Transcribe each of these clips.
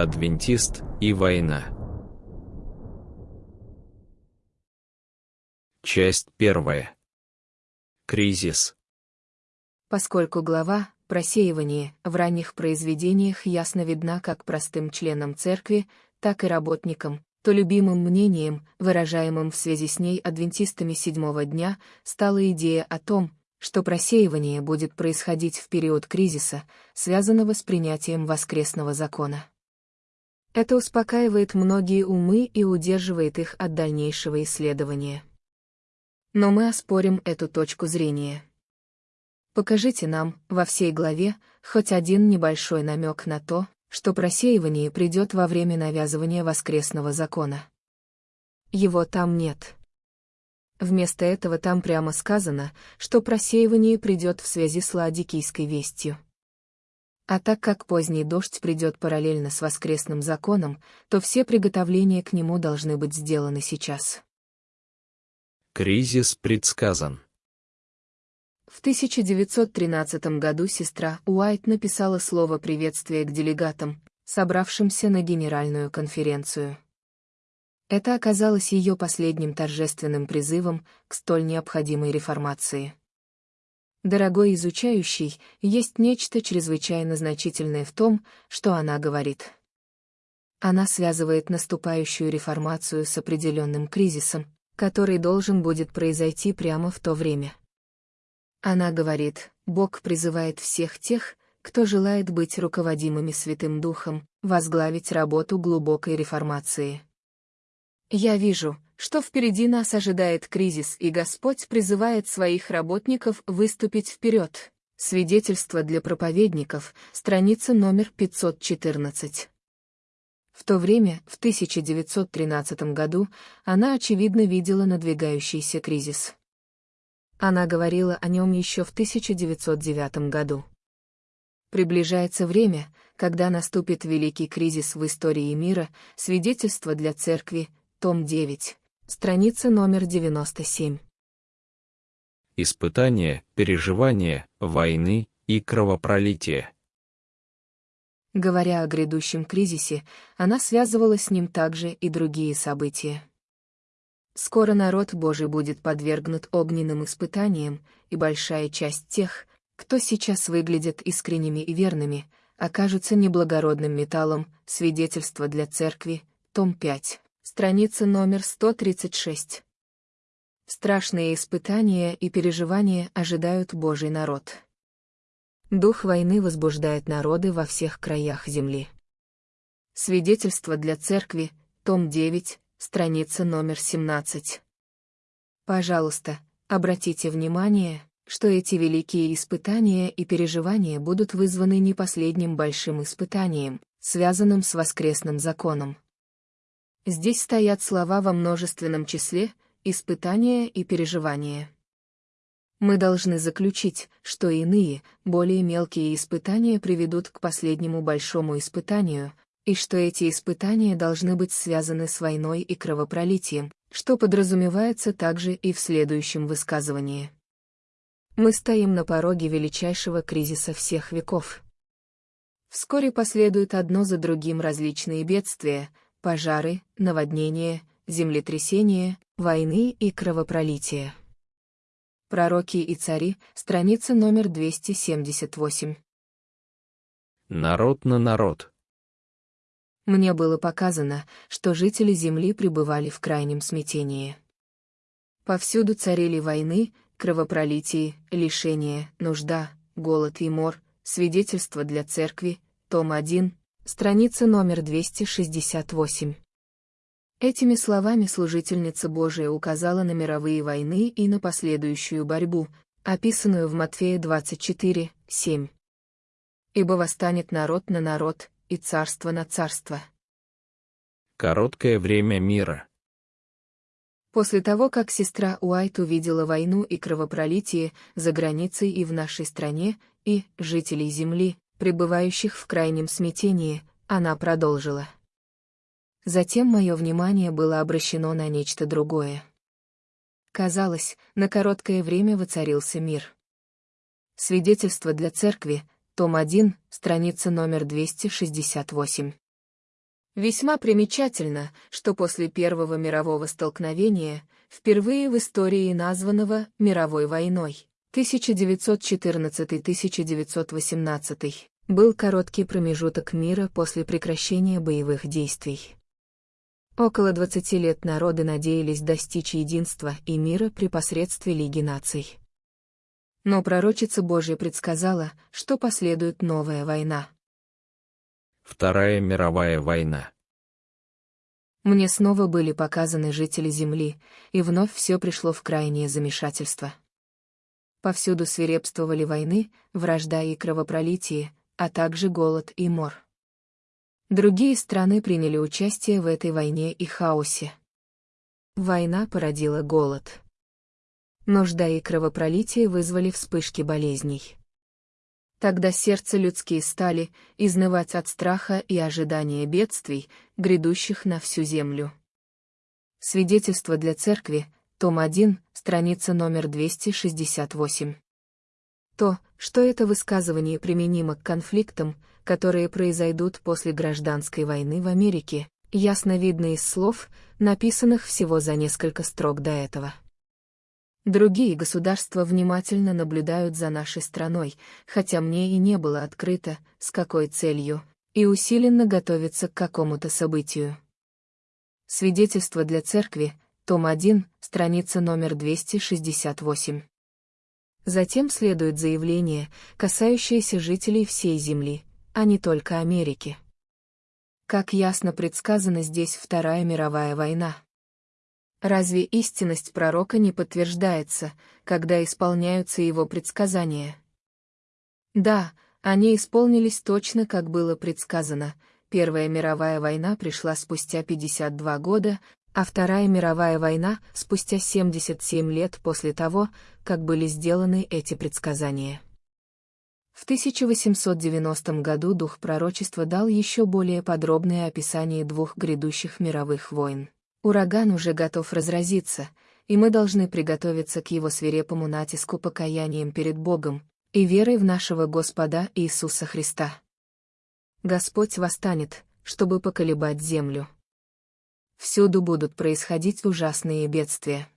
Адвентист и война. Часть первая. Кризис. Поскольку глава «Просеивание» в ранних произведениях ясно видна как простым членам церкви, так и работникам, то любимым мнением, выражаемым в связи с ней адвентистами седьмого дня, стала идея о том, что просеивание будет происходить в период кризиса, связанного с принятием воскресного закона. Это успокаивает многие умы и удерживает их от дальнейшего исследования. Но мы оспорим эту точку зрения. Покажите нам, во всей главе, хоть один небольшой намек на то, что просеивание придет во время навязывания воскресного закона. Его там нет. Вместо этого там прямо сказано, что просеивание придет в связи с ладикийской вестью. А так как поздний дождь придет параллельно с воскресным законом, то все приготовления к нему должны быть сделаны сейчас. Кризис предсказан. В 1913 году сестра Уайт написала слово приветствия к делегатам, собравшимся на Генеральную конференцию. Это оказалось ее последним торжественным призывом к столь необходимой реформации. Дорогой изучающий, есть нечто чрезвычайно значительное в том, что она говорит. Она связывает наступающую реформацию с определенным кризисом, который должен будет произойти прямо в то время. Она говорит, Бог призывает всех тех, кто желает быть руководимыми Святым Духом, возглавить работу глубокой реформации. Я вижу, что впереди нас ожидает кризис, и Господь призывает своих работников выступить вперед. Свидетельство для проповедников, страница номер 514. В то время, в 1913 году, она очевидно видела надвигающийся кризис. Она говорила о нем еще в 1909 году. Приближается время, когда наступит великий кризис в истории мира, свидетельство для церкви, том 9, страница номер 97. Испытания, переживания, войны и кровопролитие. Говоря о грядущем кризисе, она связывала с ним также и другие события. Скоро народ Божий будет подвергнут огненным испытаниям, и большая часть тех, кто сейчас выглядит искренними и верными, окажутся неблагородным металлом, свидетельство для церкви, том 5 страница номер 136. Страшные испытания и переживания ожидают Божий народ. Дух войны возбуждает народы во всех краях земли. Свидетельство для церкви, том 9, страница номер 17. Пожалуйста, обратите внимание, что эти великие испытания и переживания будут вызваны не последним большим испытанием, связанным с воскресным законом. Здесь стоят слова во множественном числе, испытания и переживания. Мы должны заключить, что иные, более мелкие испытания приведут к последнему большому испытанию, и что эти испытания должны быть связаны с войной и кровопролитием, что подразумевается также и в следующем высказывании. Мы стоим на пороге величайшего кризиса всех веков. Вскоре последуют одно за другим различные бедствия, пожары, наводнения, землетрясения, войны и кровопролития. Пророки и цари, страница номер 278. Народ на народ. Мне было показано, что жители земли пребывали в крайнем смятении. Повсюду царили войны, кровопролитие, лишения, нужда, голод и мор, свидетельство для церкви, том 1, Страница номер 268. Этими словами служительница Божия указала на мировые войны и на последующую борьбу, описанную в Матфея 24, 7. «Ибо восстанет народ на народ, и царство на царство». Короткое время мира. После того, как сестра Уайт увидела войну и кровопролитие за границей и в нашей стране, и жителей Земли, пребывающих в крайнем смятении, она продолжила. Затем мое внимание было обращено на нечто другое. Казалось, на короткое время воцарился мир. Свидетельство для церкви, том 1, страница номер 268. Весьма примечательно, что после Первого мирового столкновения, впервые в истории названного «мировой войной» 1914-1918, был короткий промежуток мира после прекращения боевых действий. Около 20 лет народы надеялись достичь единства и мира при посредстве Лиги наций. Но пророчица Божья предсказала, что последует новая война. Вторая мировая война. Мне снова были показаны жители Земли, и вновь все пришло в крайнее замешательство. Повсюду свирепствовали войны, вражда и кровопролитие, а также голод и мор. Другие страны приняли участие в этой войне и хаосе. Война породила голод. Нужда и кровопролитие вызвали вспышки болезней. Тогда сердца людские стали изнывать от страха и ожидания бедствий, грядущих на всю землю. Свидетельство для церкви, том 1, страница номер 268. То, что это высказывание применимо к конфликтам, которые произойдут после гражданской войны в Америке, ясно видно из слов, написанных всего за несколько строк до этого. Другие государства внимательно наблюдают за нашей страной, хотя мне и не было открыто, с какой целью, и усиленно готовятся к какому-то событию. Свидетельство для церкви, том 1, страница номер 268. Затем следует заявление, касающееся жителей всей Земли, а не только Америки. Как ясно предсказано здесь Вторая мировая война. Разве истинность пророка не подтверждается, когда исполняются его предсказания? Да, они исполнились точно, как было предсказано. Первая мировая война пришла спустя 52 года, а Вторая мировая война — спустя 77 лет после того, как были сделаны эти предсказания. В 1890 году дух пророчества дал еще более подробное описание двух грядущих мировых войн. Ураган уже готов разразиться, и мы должны приготовиться к его свирепому натиску покаянием перед Богом и верой в нашего Господа Иисуса Христа. Господь восстанет, чтобы поколебать землю. Всюду будут происходить ужасные бедствия.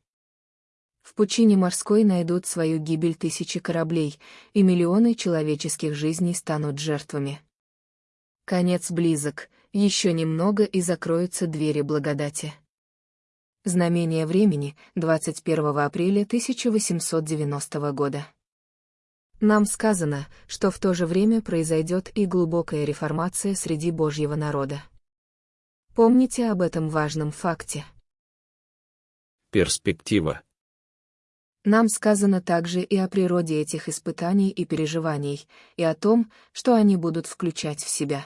В пучине морской найдут свою гибель тысячи кораблей, и миллионы человеческих жизней станут жертвами. Конец близок, еще немного и закроются двери благодати. Знамение времени, 21 апреля 1890 года. Нам сказано, что в то же время произойдет и глубокая реформация среди Божьего народа. Помните об этом важном факте. Перспектива. Нам сказано также и о природе этих испытаний и переживаний, и о том, что они будут включать в себя.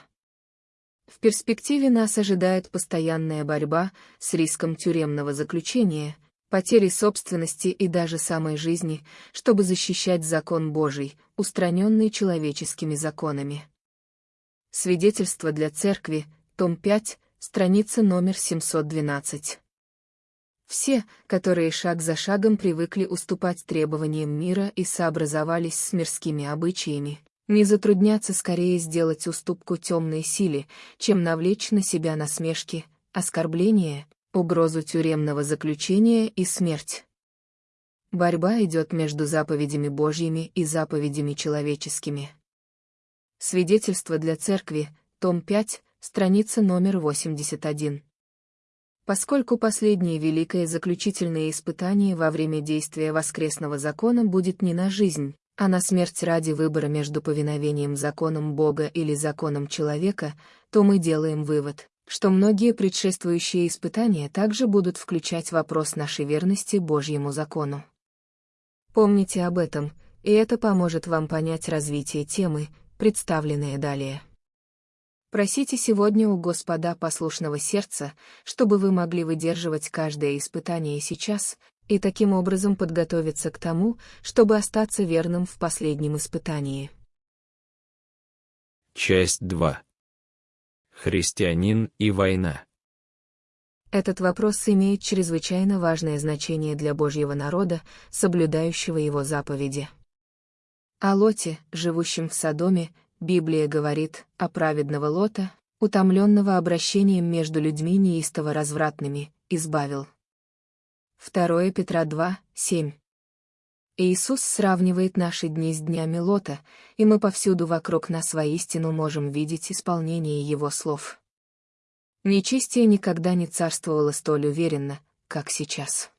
В перспективе нас ожидает постоянная борьба с риском тюремного заключения, потери собственности и даже самой жизни, чтобы защищать закон Божий, устраненный человеческими законами. Свидетельство для Церкви, том 5, страница номер 712. Все, которые шаг за шагом привыкли уступать требованиям мира и сообразовались с мирскими обычаями, не затрудняться скорее сделать уступку темной силе, чем навлечь на себя насмешки, оскорбления, угрозу тюремного заключения и смерть. Борьба идет между заповедями Божьими и заповедями человеческими. Свидетельство для Церкви, том 5, страница номер 81. Поскольку последнее великое заключительное испытание во время действия воскресного закона будет не на жизнь, а на смерть ради выбора между повиновением законам Бога или законом человека, то мы делаем вывод, что многие предшествующие испытания также будут включать вопрос нашей верности Божьему закону. Помните об этом, и это поможет вам понять развитие темы, представленные далее. Просите сегодня у Господа послушного сердца, чтобы вы могли выдерживать каждое испытание сейчас, и таким образом подготовиться к тому, чтобы остаться верным в последнем испытании. Часть 2. Христианин и война. Этот вопрос имеет чрезвычайно важное значение для Божьего народа, соблюдающего его заповеди. О Лоте, живущем в Содоме, Библия говорит о праведного Лота, утомленного обращением между людьми неистово развратными, избавил. 2 Петра 2, 7. Иисус сравнивает наши дни с днями Лота, и мы повсюду вокруг нас воистину можем видеть исполнение Его слов. Нечестие никогда не царствовало столь уверенно, как сейчас.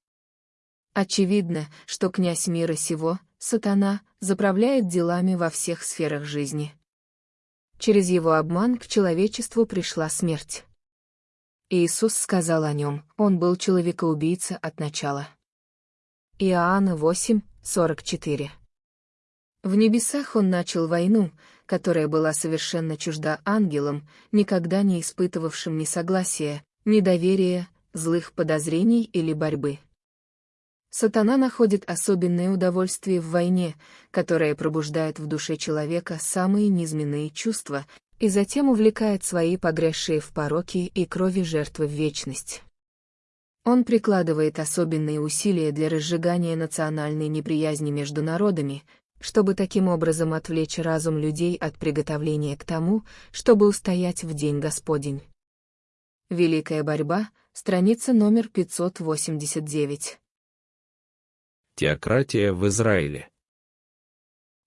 Очевидно, что князь мира сего, сатана, заправляет делами во всех сферах жизни. Через его обман к человечеству пришла смерть. Иисус сказал о нем, он был человекоубийца от начала. Иоанна 8, 44. В небесах он начал войну, которая была совершенно чужда ангелам, никогда не испытывавшим ни согласия, ни доверия, злых подозрений или борьбы. Сатана находит особенное удовольствие в войне, которая пробуждает в душе человека самые низменные чувства, и затем увлекает свои погрязшие в пороки и крови жертвы в вечность. Он прикладывает особенные усилия для разжигания национальной неприязни между народами, чтобы таким образом отвлечь разум людей от приготовления к тому, чтобы устоять в День Господень. Великая борьба, страница номер 589. Теократия в Израиле.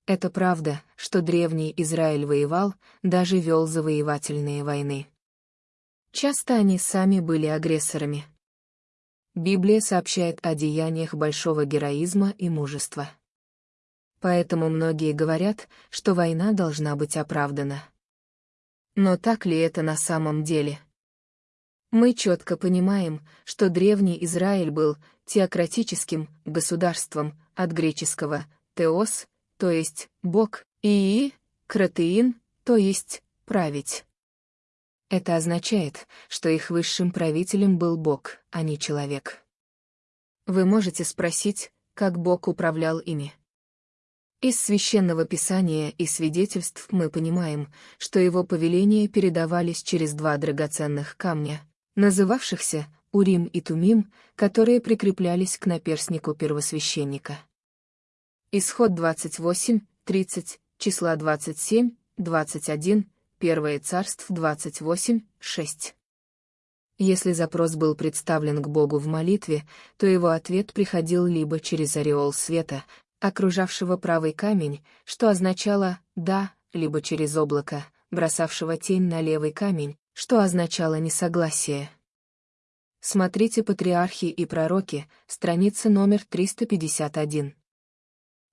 Это правда, что древний Израиль воевал, даже вел завоевательные войны. Часто они сами были агрессорами. Библия сообщает о деяниях большого героизма и мужества. Поэтому многие говорят, что война должна быть оправдана. Но так ли это на самом деле? Мы четко понимаем, что древний Израиль был теократическим государством от греческого «теос», то есть «бог», и «кратеин», то есть «править». Это означает, что их высшим правителем был Бог, а не человек. Вы можете спросить, как Бог управлял ими. Из священного писания и свидетельств мы понимаем, что его повеления передавались через два драгоценных камня, называвшихся Урим и Тумим, которые прикреплялись к наперснику первосвященника. Исход 28, 30, числа 27, 21, Первое царств 28, 6. Если запрос был представлен к Богу в молитве, то его ответ приходил либо через ореол света, окружавшего правый камень, что означало «да», либо через облако, бросавшего тень на левый камень, что означало несогласие. Смотрите «Патриархи и пророки», страница номер 351.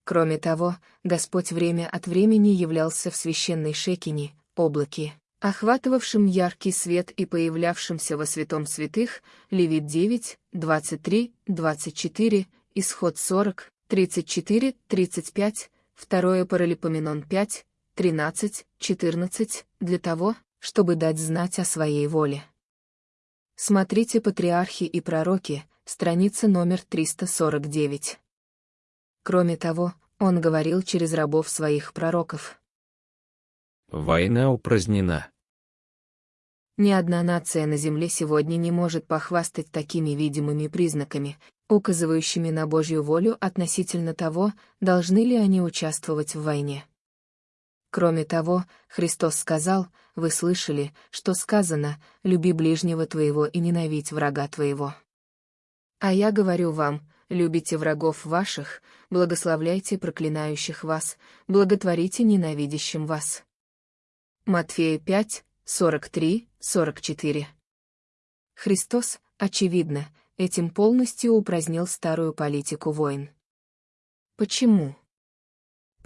Кроме того, Господь время от времени являлся в священной шекине, облаке, охватывавшем яркий свет и появлявшемся во святом святых, Левит 9, 23, 24, Исход 40, 34, 35, 2 Паралипоменон 5, 13, 14, для того, чтобы дать знать о своей воле. Смотрите «Патриархи и пророки», страница номер 349. Кроме того, он говорил через рабов своих пророков. Война упразднена. Ни одна нация на Земле сегодня не может похвастать такими видимыми признаками, указывающими на Божью волю относительно того, должны ли они участвовать в войне. Кроме того, Христос сказал, вы слышали, что сказано, люби ближнего твоего и ненавидь врага твоего. А я говорю вам, любите врагов ваших, благословляйте проклинающих вас, благотворите ненавидящим вас. Матфея 5, 43, 44. Христос, очевидно, этим полностью упразднил старую политику войн. Почему?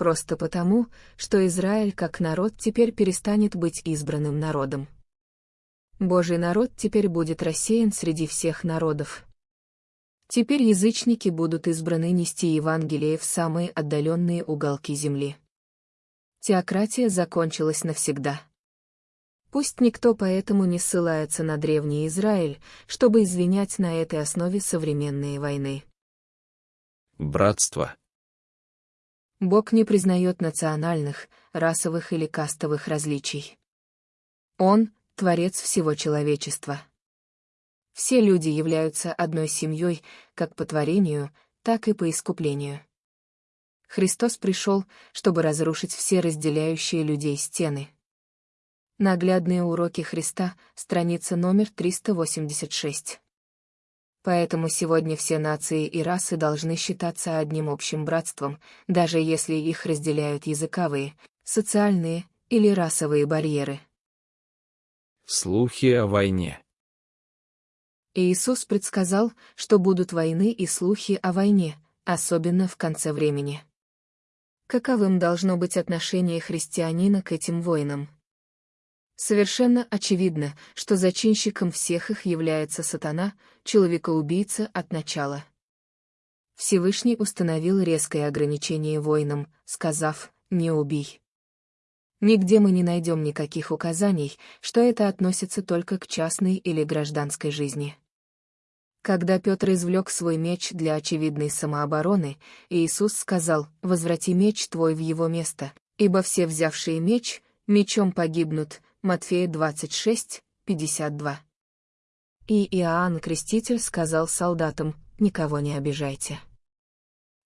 Просто потому, что Израиль как народ теперь перестанет быть избранным народом. Божий народ теперь будет рассеян среди всех народов. Теперь язычники будут избраны нести Евангелие в самые отдаленные уголки земли. Теократия закончилась навсегда. Пусть никто поэтому не ссылается на древний Израиль, чтобы извинять на этой основе современные войны. Братство. Бог не признает национальных, расовых или кастовых различий. Он — творец всего человечества. Все люди являются одной семьей, как по творению, так и по искуплению. Христос пришел, чтобы разрушить все разделяющие людей стены. Наглядные уроки Христа, страница номер 386. Поэтому сегодня все нации и расы должны считаться одним общим братством, даже если их разделяют языковые, социальные или расовые барьеры. Слухи о войне. Иисус предсказал, что будут войны и слухи о войне, особенно в конце времени. Каковым должно быть отношение христианина к этим войнам? Совершенно очевидно, что зачинщиком всех их является сатана, человекоубийца от начала. Всевышний установил резкое ограничение войнам, сказав «не убий». Нигде мы не найдем никаких указаний, что это относится только к частной или гражданской жизни. Когда Петр извлек свой меч для очевидной самообороны, Иисус сказал «Возврати меч твой в его место, ибо все взявшие меч, мечом погибнут, Матфея 26, 52. И Иоанн Креститель сказал солдатам, никого не обижайте.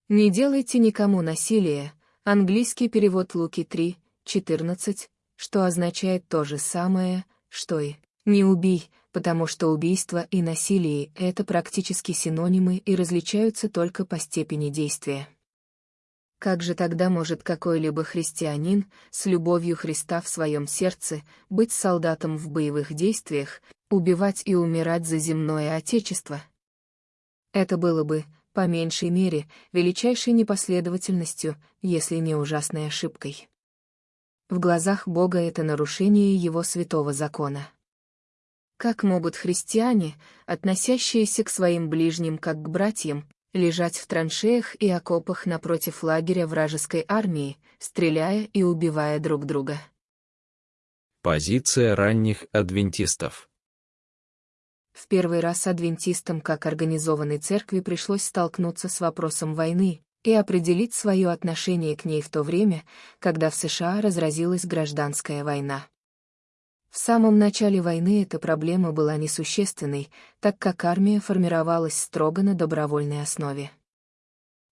Не делайте никому насилия, английский перевод Луки 3, 14, что означает то же самое, что и «не убий», потому что убийство и насилие — это практически синонимы и различаются только по степени действия. Как же тогда может какой-либо христианин, с любовью Христа в своем сердце, быть солдатом в боевых действиях, убивать и умирать за земное Отечество? Это было бы, по меньшей мере, величайшей непоследовательностью, если не ужасной ошибкой. В глазах Бога это нарушение Его святого закона. Как могут христиане, относящиеся к своим ближним как к братьям, лежать в траншеях и окопах напротив лагеря вражеской армии, стреляя и убивая друг друга. Позиция ранних адвентистов В первый раз адвентистам как организованной церкви пришлось столкнуться с вопросом войны и определить свое отношение к ней в то время, когда в США разразилась гражданская война. В самом начале войны эта проблема была несущественной, так как армия формировалась строго на добровольной основе.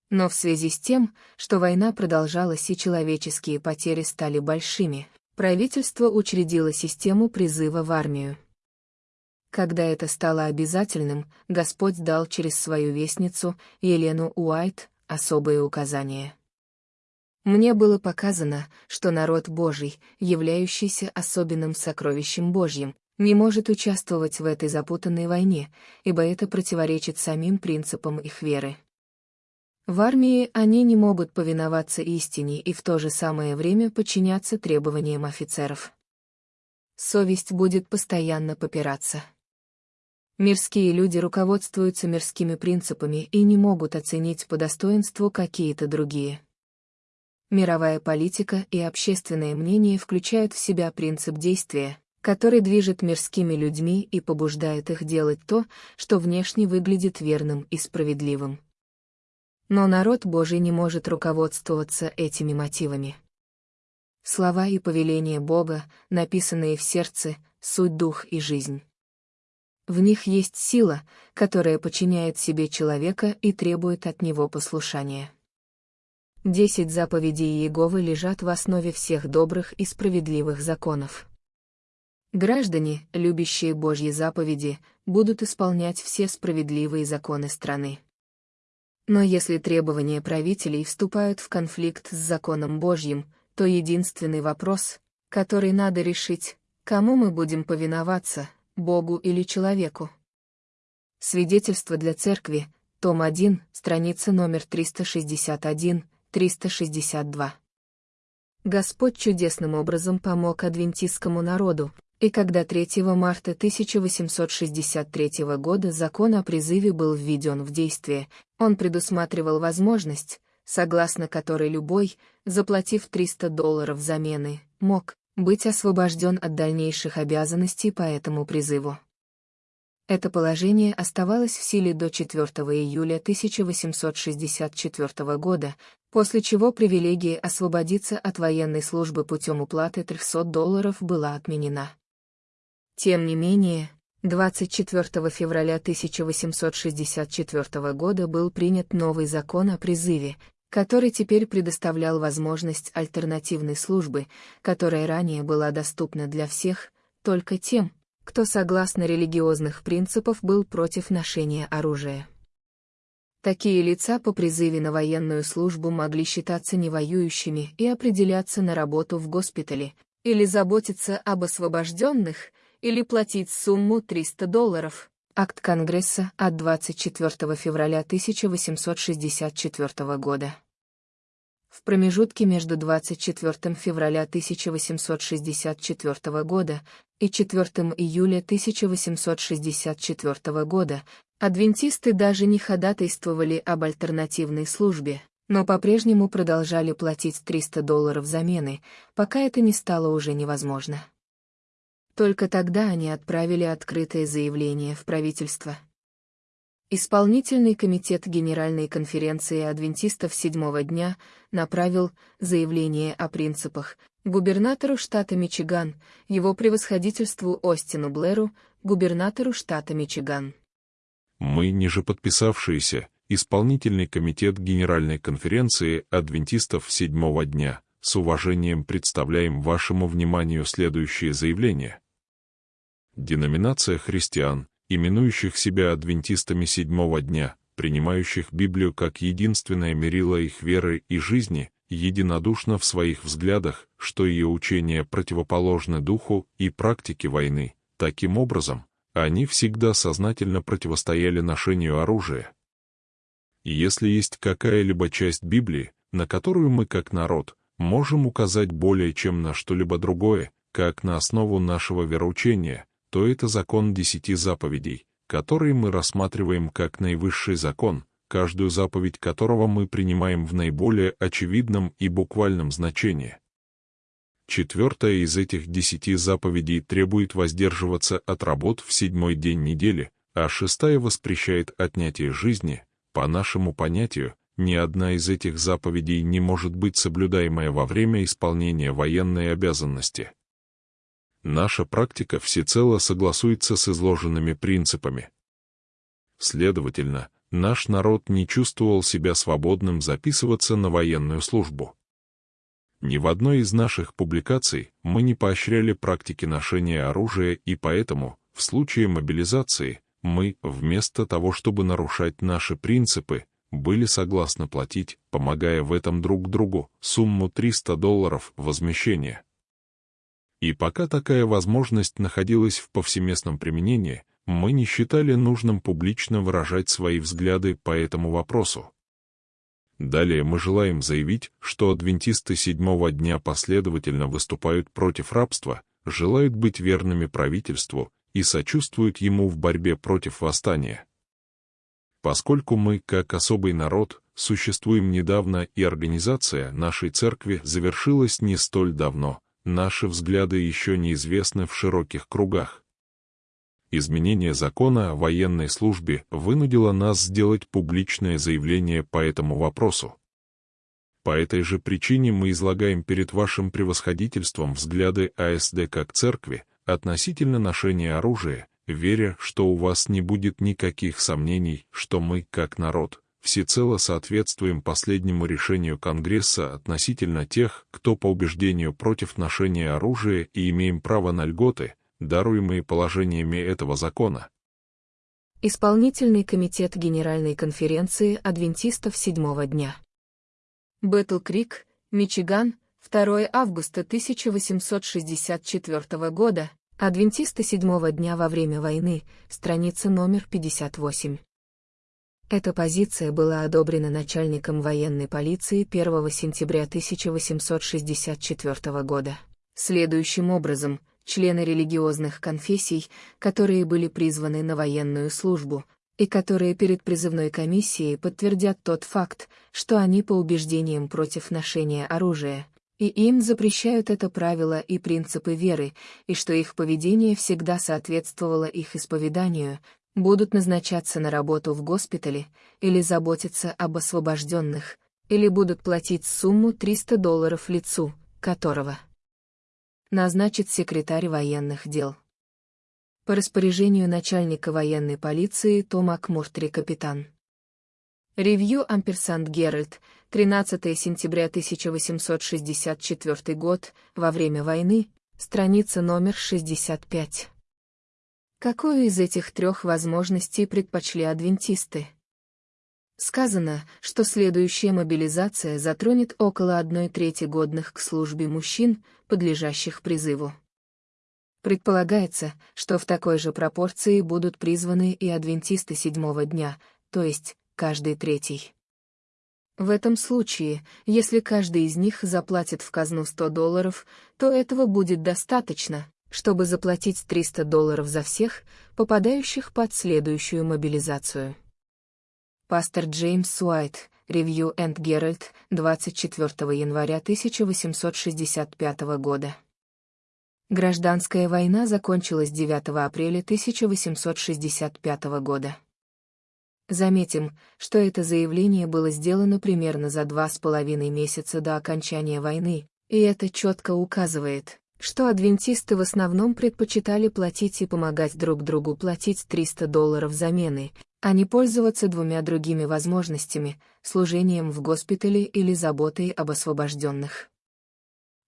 Но в связи с тем, что война продолжалась и человеческие потери стали большими, правительство учредило систему призыва в армию. Когда это стало обязательным, Господь дал через свою вестницу, Елену Уайт, особые указания. Мне было показано, что народ Божий, являющийся особенным сокровищем Божьим, не может участвовать в этой запутанной войне, ибо это противоречит самим принципам их веры. В армии они не могут повиноваться истине и в то же самое время подчиняться требованиям офицеров. Совесть будет постоянно попираться. Мирские люди руководствуются мирскими принципами и не могут оценить по достоинству какие-то другие. Мировая политика и общественное мнение включают в себя принцип действия, который движет мирскими людьми и побуждает их делать то, что внешне выглядит верным и справедливым. Но народ Божий не может руководствоваться этими мотивами. Слова и повеления Бога, написанные в сердце, суть дух и жизнь. В них есть сила, которая подчиняет себе человека и требует от него послушания. Десять заповедей Иеговы лежат в основе всех добрых и справедливых законов. Граждане, любящие Божьи заповеди, будут исполнять все справедливые законы страны. Но если требования правителей вступают в конфликт с законом Божьим, то единственный вопрос, который надо решить, кому мы будем повиноваться, Богу или человеку. Свидетельство для церкви, том 1, страница номер 361, 362. Господь чудесным образом помог адвентистскому народу, и когда 3 марта 1863 года закон о призыве был введен в действие, он предусматривал возможность, согласно которой любой, заплатив 300 долларов замены, мог быть освобожден от дальнейших обязанностей по этому призыву. Это положение оставалось в силе до 4 июля 1864 года, после чего привилегия освободиться от военной службы путем уплаты 300 долларов была отменена. Тем не менее, 24 февраля 1864 года был принят новый закон о призыве, который теперь предоставлял возможность альтернативной службы, которая ранее была доступна для всех, только тем, кто согласно религиозных принципов был против ношения оружия. Такие лица по призыве на военную службу могли считаться невоюющими и определяться на работу в госпитале, или заботиться об освобожденных, или платить сумму 300 долларов. Акт Конгресса от 24 февраля 1864 года. В промежутке между 24 февраля 1864 года и 4 июля 1864 года адвентисты даже не ходатайствовали об альтернативной службе, но по-прежнему продолжали платить 300 долларов замены, пока это не стало уже невозможно. Только тогда они отправили открытое заявление в правительство. Исполнительный комитет Генеральной конференции адвентистов седьмого дня направил заявление о принципах губернатору штата Мичиган, его превосходительству Остину Блэру, губернатору штата Мичиган. Мы, ниже подписавшиеся, Исполнительный комитет Генеральной конференции адвентистов седьмого дня, с уважением представляем вашему вниманию следующее заявление. Деноминация христиан, именующих себя адвентистами седьмого дня, принимающих Библию как единственное мерило их веры и жизни, единодушно в своих взглядах, что ее учения противоположны духу и практике войны. Таким образом, они всегда сознательно противостояли ношению оружия. Если есть какая-либо часть Библии, на которую мы как народ можем указать более чем на что-либо другое, как на основу нашего вероучения, то это закон десяти заповедей, который мы рассматриваем как наивысший закон, каждую заповедь которого мы принимаем в наиболее очевидном и буквальном значении. Четвертая из этих десяти заповедей требует воздерживаться от работ в седьмой день недели, а шестая воспрещает отнятие жизни. По нашему понятию, ни одна из этих заповедей не может быть соблюдаемая во время исполнения военной обязанности. Наша практика всецело согласуется с изложенными принципами. Следовательно, наш народ не чувствовал себя свободным записываться на военную службу. Ни в одной из наших публикаций мы не поощряли практики ношения оружия и поэтому, в случае мобилизации, мы, вместо того, чтобы нарушать наши принципы, были согласны платить, помогая в этом друг другу, сумму 300 долларов возмещения. И пока такая возможность находилась в повсеместном применении, мы не считали нужным публично выражать свои взгляды по этому вопросу. Далее мы желаем заявить, что адвентисты седьмого дня последовательно выступают против рабства, желают быть верными правительству и сочувствуют ему в борьбе против восстания. Поскольку мы, как особый народ, существуем недавно и организация нашей церкви завершилась не столь давно, наши взгляды еще неизвестны в широких кругах. Изменение закона о военной службе вынудило нас сделать публичное заявление по этому вопросу. По этой же причине мы излагаем перед вашим превосходительством взгляды АСД как церкви относительно ношения оружия, веря, что у вас не будет никаких сомнений, что мы, как народ, всецело соответствуем последнему решению Конгресса относительно тех, кто по убеждению против ношения оружия и имеем право на льготы, даруемые положениями этого закона. Исполнительный комитет Генеральной конференции адвентистов седьмого дня. Бэтл Крик, Мичиган, 2 августа 1864 года, адвентисты седьмого дня во время войны, страница номер 58. Эта позиция была одобрена начальником военной полиции 1 сентября 1864 года. Следующим образом, члены религиозных конфессий, которые были призваны на военную службу, и которые перед призывной комиссией подтвердят тот факт, что они по убеждениям против ношения оружия, и им запрещают это правило и принципы веры, и что их поведение всегда соответствовало их исповеданию, будут назначаться на работу в госпитале или заботиться об освобожденных, или будут платить сумму 300 долларов лицу, которого назначит секретарь военных дел. По распоряжению начальника военной полиции Тома Кмуртри капитан. Ревью Амперсанд Геральт, 13 сентября 1864 год, во время войны, страница номер 65. Какую из этих трех возможностей предпочли адвентисты? Сказано, что следующая мобилизация затронет около одной трети годных к службе мужчин, подлежащих призыву. Предполагается, что в такой же пропорции будут призваны и адвентисты седьмого дня, то есть каждый третий. В этом случае, если каждый из них заплатит в казну 100 долларов, то этого будет достаточно, чтобы заплатить 300 долларов за всех, попадающих под следующую мобилизацию. Пастор Джеймс Уайт, Review and Herald, 24 января 1865 года. Гражданская война закончилась 9 апреля 1865 года. Заметим, что это заявление было сделано примерно за два с половиной месяца до окончания войны, и это четко указывает, что адвентисты в основном предпочитали платить и помогать друг другу платить 300 долларов замены, а не пользоваться двумя другими возможностями – служением в госпитале или заботой об освобожденных.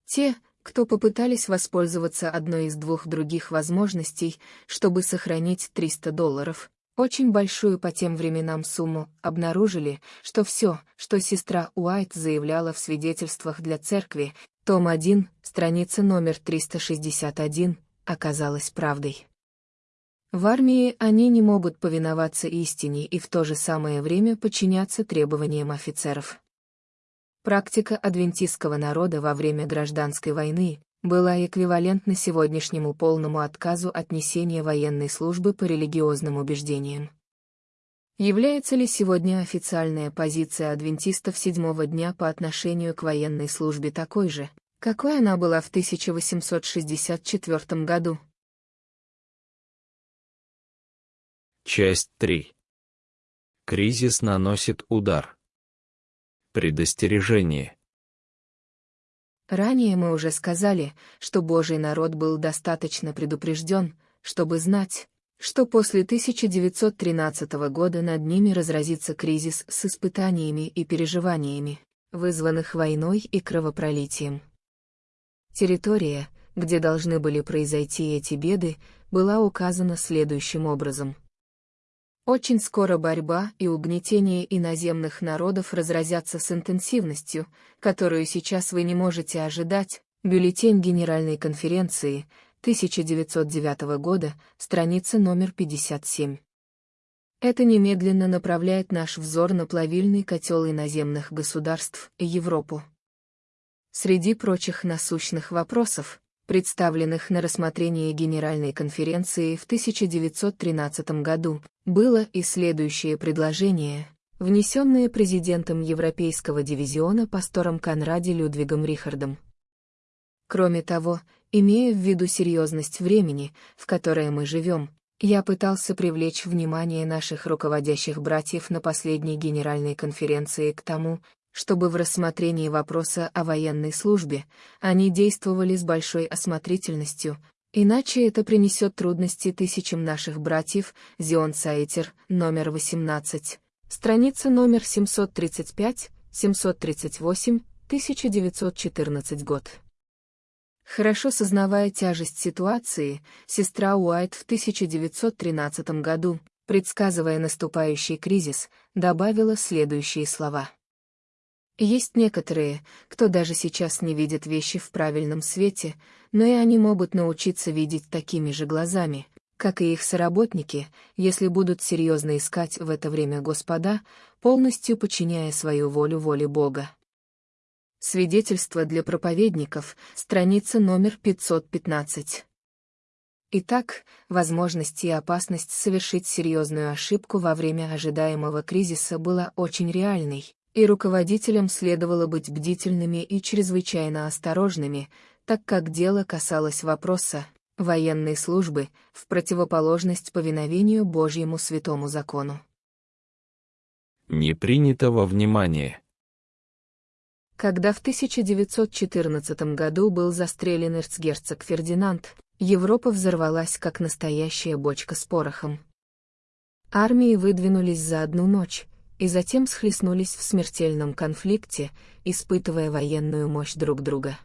Те, кто попытались воспользоваться одной из двух других возможностей, чтобы сохранить 300 долларов, очень большую по тем временам сумму, обнаружили, что все, что сестра Уайт заявляла в свидетельствах для церкви, том 1, страница номер 361, оказалось правдой. В армии они не могут повиноваться истине и в то же самое время подчиняться требованиям офицеров. Практика адвентистского народа во время гражданской войны, была эквивалентна сегодняшнему полному отказу от несения военной службы по религиозным убеждениям. Является ли сегодня официальная позиция адвентистов седьмого дня по отношению к военной службе такой же, какой она была в 1864 году? Часть 3. Кризис наносит удар. Предостережение. Ранее мы уже сказали, что Божий народ был достаточно предупрежден, чтобы знать, что после 1913 года над ними разразится кризис с испытаниями и переживаниями, вызванных войной и кровопролитием. Территория, где должны были произойти эти беды, была указана следующим образом – очень скоро борьба и угнетение иноземных народов разразятся с интенсивностью, которую сейчас вы не можете ожидать. Бюллетень Генеральной конференции 1909 года, страница номер 57. Это немедленно направляет наш взор на плавильный котел иноземных государств и Европу. Среди прочих насущных вопросов, представленных на рассмотрение Генеральной конференции в 1913 году, было и следующее предложение, внесенное президентом Европейского дивизиона пастором Конраде Людвигом Рихардом. Кроме того, имея в виду серьезность времени, в которое мы живем, я пытался привлечь внимание наших руководящих братьев на последней Генеральной конференции к тому, чтобы в рассмотрении вопроса о военной службе они действовали с большой осмотрительностью, иначе это принесет трудности тысячам наших братьев, Зион Сайтер, номер 18, страница номер 735, 738, 1914 год. Хорошо сознавая тяжесть ситуации, сестра Уайт в 1913 году, предсказывая наступающий кризис, добавила следующие слова. Есть некоторые, кто даже сейчас не видит вещи в правильном свете, но и они могут научиться видеть такими же глазами, как и их соработники, если будут серьезно искать в это время Господа, полностью подчиняя свою волю воле Бога. Свидетельство для проповедников, страница номер 515. Итак, возможность и опасность совершить серьезную ошибку во время ожидаемого кризиса была очень реальной, и руководителям следовало быть бдительными и чрезвычайно осторожными, так как дело касалось вопроса военной службы в противоположность повиновению Божьему святому закону. Не принято во внимание. Когда в 1914 году был застрелен эрцгерцог Фердинанд, Европа взорвалась как настоящая бочка с порохом. Армии выдвинулись за одну ночь, и затем схлестнулись в смертельном конфликте, испытывая военную мощь друг друга.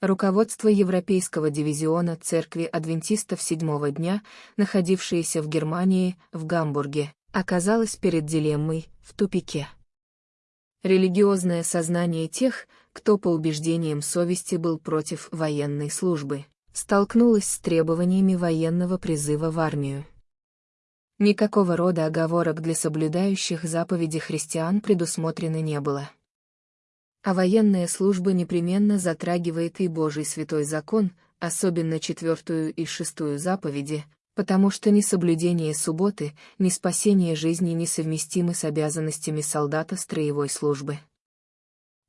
Руководство Европейского дивизиона Церкви Адвентистов Седьмого Дня, находившееся в Германии, в Гамбурге, оказалось перед дилеммой, в тупике. Религиозное сознание тех, кто по убеждениям совести был против военной службы, столкнулось с требованиями военного призыва в армию. Никакого рода оговорок для соблюдающих заповеди христиан предусмотрено не было. А военная служба непременно затрагивает и Божий святой закон, особенно четвертую и шестую заповеди, потому что ни соблюдение субботы, ни спасение жизни несовместимы с обязанностями солдата строевой службы.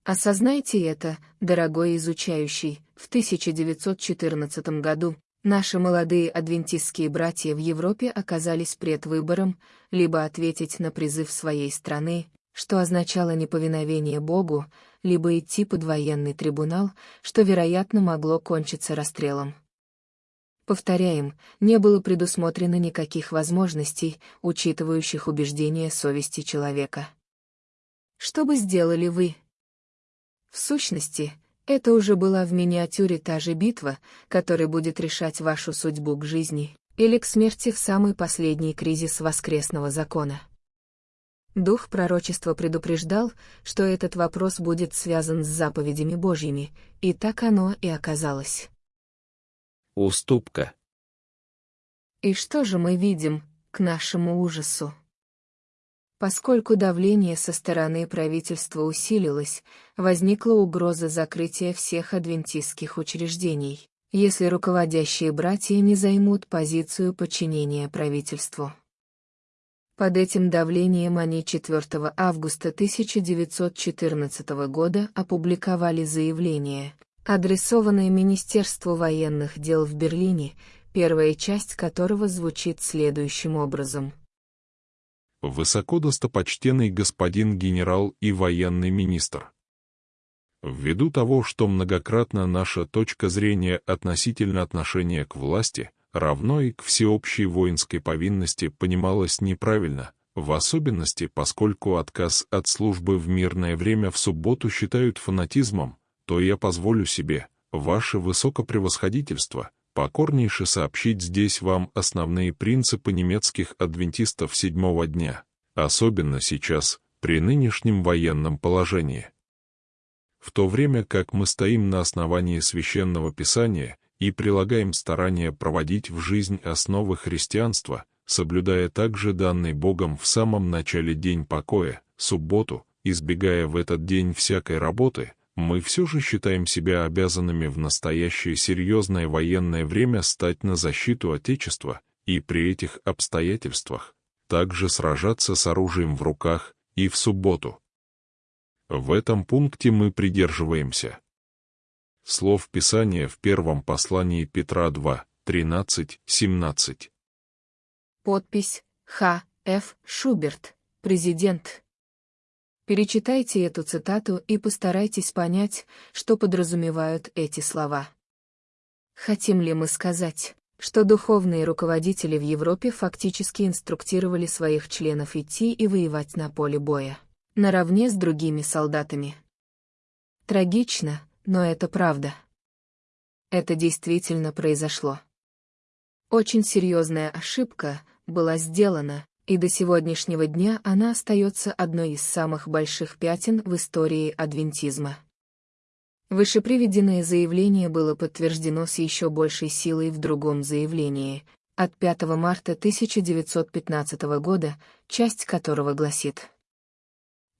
Осознайте это, дорогой изучающий, в 1914 году наши молодые адвентистские братья в Европе оказались пред выбором либо ответить на призыв своей страны, что означало неповиновение Богу, либо идти под военный трибунал, что, вероятно, могло кончиться расстрелом. Повторяем, не было предусмотрено никаких возможностей, учитывающих убеждения совести человека. Что бы сделали вы? В сущности, это уже была в миниатюре та же битва, которая будет решать вашу судьбу к жизни или к смерти в самый последний кризис воскресного закона. Дух пророчества предупреждал, что этот вопрос будет связан с заповедями Божьими, и так оно и оказалось. Уступка. И что же мы видим, к нашему ужасу? Поскольку давление со стороны правительства усилилось, возникла угроза закрытия всех адвентистских учреждений, если руководящие братья не займут позицию подчинения правительству. Под этим давлением они 4 августа 1914 года опубликовали заявление, адресованное Министерству военных дел в Берлине, первая часть которого звучит следующим образом. Высокодостопочтенный господин генерал и военный министр. Ввиду того, что многократно наша точка зрения относительно отношения к власти, равно и к всеобщей воинской повинности понималось неправильно, в особенности поскольку отказ от службы в мирное время в субботу считают фанатизмом, то я позволю себе, ваше высокопревосходительство, покорнейше сообщить здесь вам основные принципы немецких адвентистов седьмого дня, особенно сейчас, при нынешнем военном положении. В то время как мы стоим на основании священного писания и прилагаем старания проводить в жизнь основы христианства, соблюдая также данный Богом в самом начале день покоя, субботу, избегая в этот день всякой работы, мы все же считаем себя обязанными в настоящее серьезное военное время стать на защиту Отечества и при этих обстоятельствах также сражаться с оружием в руках и в субботу. В этом пункте мы придерживаемся слов Писания в первом послании Петра 2, 13-17. Подпись Х. Ф. Шуберт, президент. Перечитайте эту цитату и постарайтесь понять, что подразумевают эти слова. Хотим ли мы сказать, что духовные руководители в Европе фактически инструктировали своих членов идти и воевать на поле боя, наравне с другими солдатами? Трагично, но это правда. Это действительно произошло. Очень серьезная ошибка была сделана, и до сегодняшнего дня она остается одной из самых больших пятен в истории адвентизма. Вышеприведенное заявление было подтверждено с еще большей силой в другом заявлении, от 5 марта 1915 года, часть которого гласит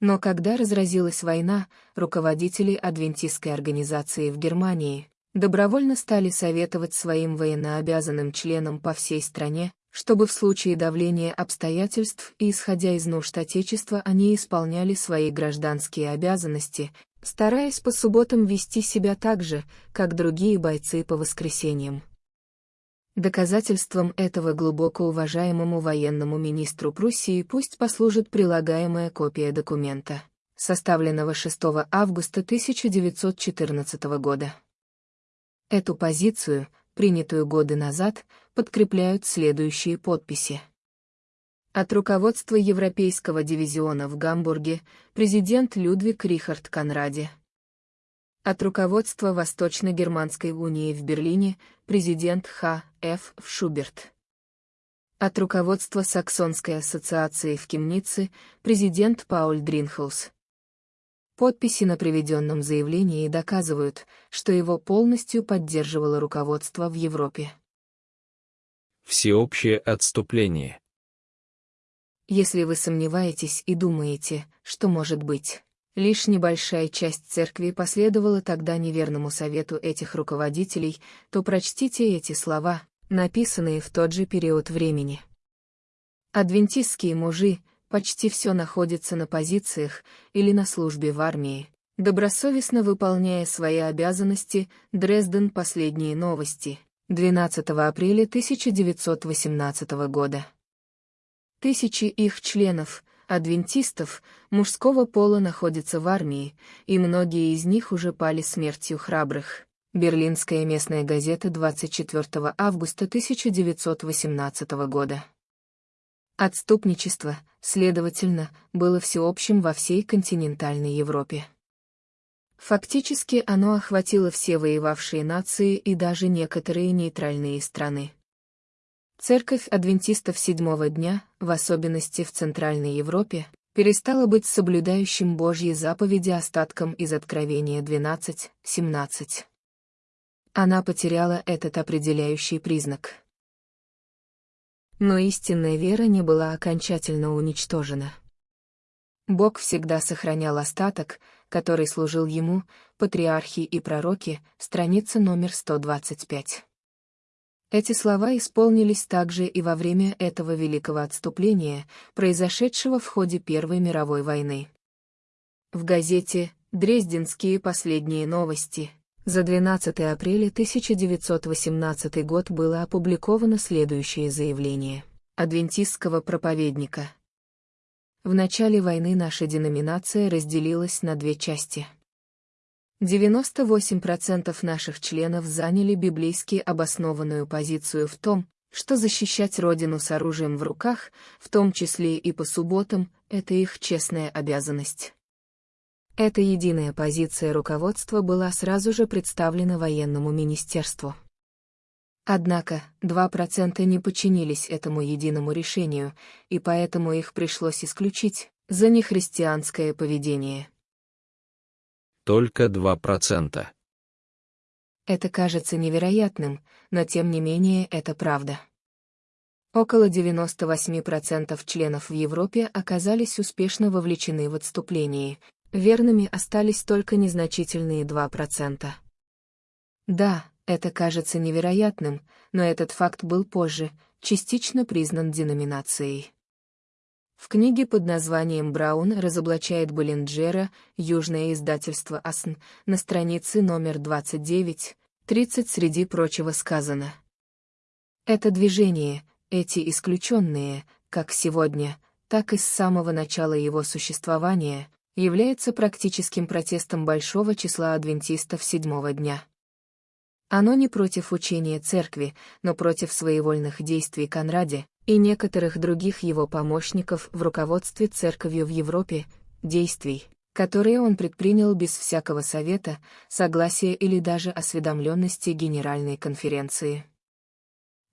но когда разразилась война, руководители адвентистской организации в Германии добровольно стали советовать своим военнообязанным членам по всей стране, чтобы в случае давления обстоятельств и исходя из нужд Отечества они исполняли свои гражданские обязанности, стараясь по субботам вести себя так же, как другие бойцы по воскресеньям. Доказательством этого глубоко уважаемому военному министру Пруссии пусть послужит прилагаемая копия документа, составленного 6 августа 1914 года. Эту позицию, принятую годы назад, подкрепляют следующие подписи. От руководства Европейского дивизиона в Гамбурге президент Людвиг Рихард Конраде. От руководства Восточно-Германской унии в Берлине президент Х. Ф. Шуберт. От руководства Саксонской ассоциации в Кемнице президент Пауль Дринхаус. Подписи на приведенном заявлении доказывают, что его полностью поддерживало руководство в Европе. Всеобщее отступление. Если вы сомневаетесь и думаете, что может быть, лишь небольшая часть церкви последовала тогда неверному совету этих руководителей, то прочтите эти слова, написанные в тот же период времени. Адвентистские мужи, почти все находится на позициях или на службе в армии. Добросовестно выполняя свои обязанности, Дрезден «Последние новости», 12 апреля 1918 года. Тысячи их членов, адвентистов, мужского пола находятся в армии, и многие из них уже пали смертью храбрых. Берлинская местная газета 24 августа 1918 года. Отступничество, следовательно, было всеобщим во всей континентальной Европе. Фактически оно охватило все воевавшие нации и даже некоторые нейтральные страны. Церковь адвентистов седьмого дня, в особенности в Центральной Европе, перестала быть соблюдающим Божьи заповеди остатком из Откровения 12-17. Она потеряла этот определяющий признак. Но истинная вера не была окончательно уничтожена. Бог всегда сохранял остаток, который служил ему, патриархи и пророки, страница номер 125. Эти слова исполнились также и во время этого великого отступления, произошедшего в ходе Первой мировой войны. В газете «Дрезденские последние новости» за 12 апреля 1918 год было опубликовано следующее заявление адвентистского проповедника. В начале войны наша деноминация разделилась на две части. 98% наших членов заняли библейски обоснованную позицию в том, что защищать Родину с оружием в руках, в том числе и по субботам, это их честная обязанность. Эта единая позиция руководства была сразу же представлена военному министерству. Однако, 2% не подчинились этому единому решению, и поэтому их пришлось исключить за нехристианское поведение только 2%. Это кажется невероятным, но тем не менее это правда. Около 98% членов в Европе оказались успешно вовлечены в отступление, верными остались только незначительные 2%. Да, это кажется невероятным, но этот факт был позже, частично признан деноминацией. В книге под названием «Браун разоблачает Боллинджера. Южное издательство АСН» на странице номер 29, 30 среди прочего сказано. Это движение, эти исключенные, как сегодня, так и с самого начала его существования, является практическим протестом большого числа адвентистов седьмого дня. Оно не против учения церкви, но против своевольных действий Конраде, и некоторых других его помощников в руководстве церковью в Европе, действий, которые он предпринял без всякого совета, согласия или даже осведомленности Генеральной конференции.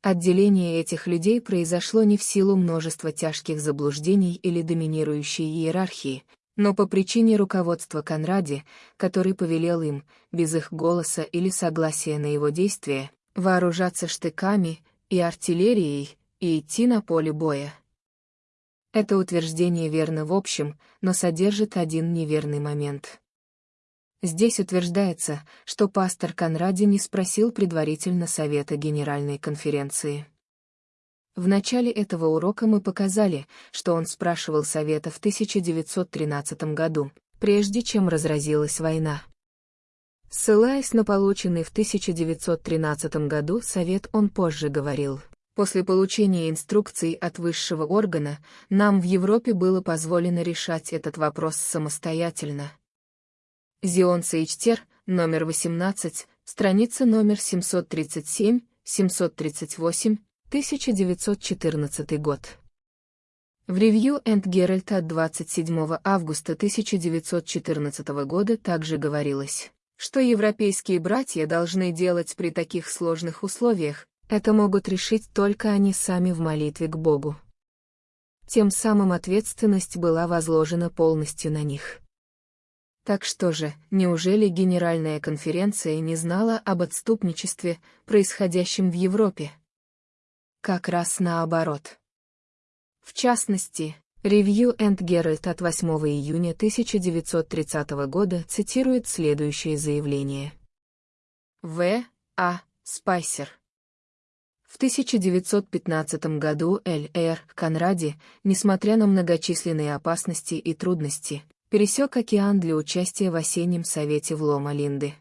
Отделение этих людей произошло не в силу множества тяжких заблуждений или доминирующей иерархии, но по причине руководства Конраде, который повелел им, без их голоса или согласия на его действия, вооружаться штыками и артиллерией, и идти на поле боя. Это утверждение верно в общем, но содержит один неверный момент. Здесь утверждается, что пастор Конради не спросил предварительно совета Генеральной конференции. В начале этого урока мы показали, что он спрашивал совета в 1913 году, прежде чем разразилась война. Ссылаясь на полученный в 1913 году совет он позже говорил, После получения инструкций от высшего органа, нам в Европе было позволено решать этот вопрос самостоятельно. Зион Сейчтер, номер 18, страница номер 737, 738, 1914 год. В ревью Энд Геральт от 27 августа 1914 года также говорилось, что европейские братья должны делать при таких сложных условиях, это могут решить только они сами в молитве к Богу. Тем самым ответственность была возложена полностью на них. Так что же, неужели Генеральная конференция не знала об отступничестве, происходящем в Европе? Как раз наоборот. В частности, Review and Herald от 8 июня 1930 года цитирует следующее заявление. В. А. Спайсер. В 1915 году Л.Р. Конради, несмотря на многочисленные опасности и трудности, пересек океан для участия в осеннем совете в Лома-Линды.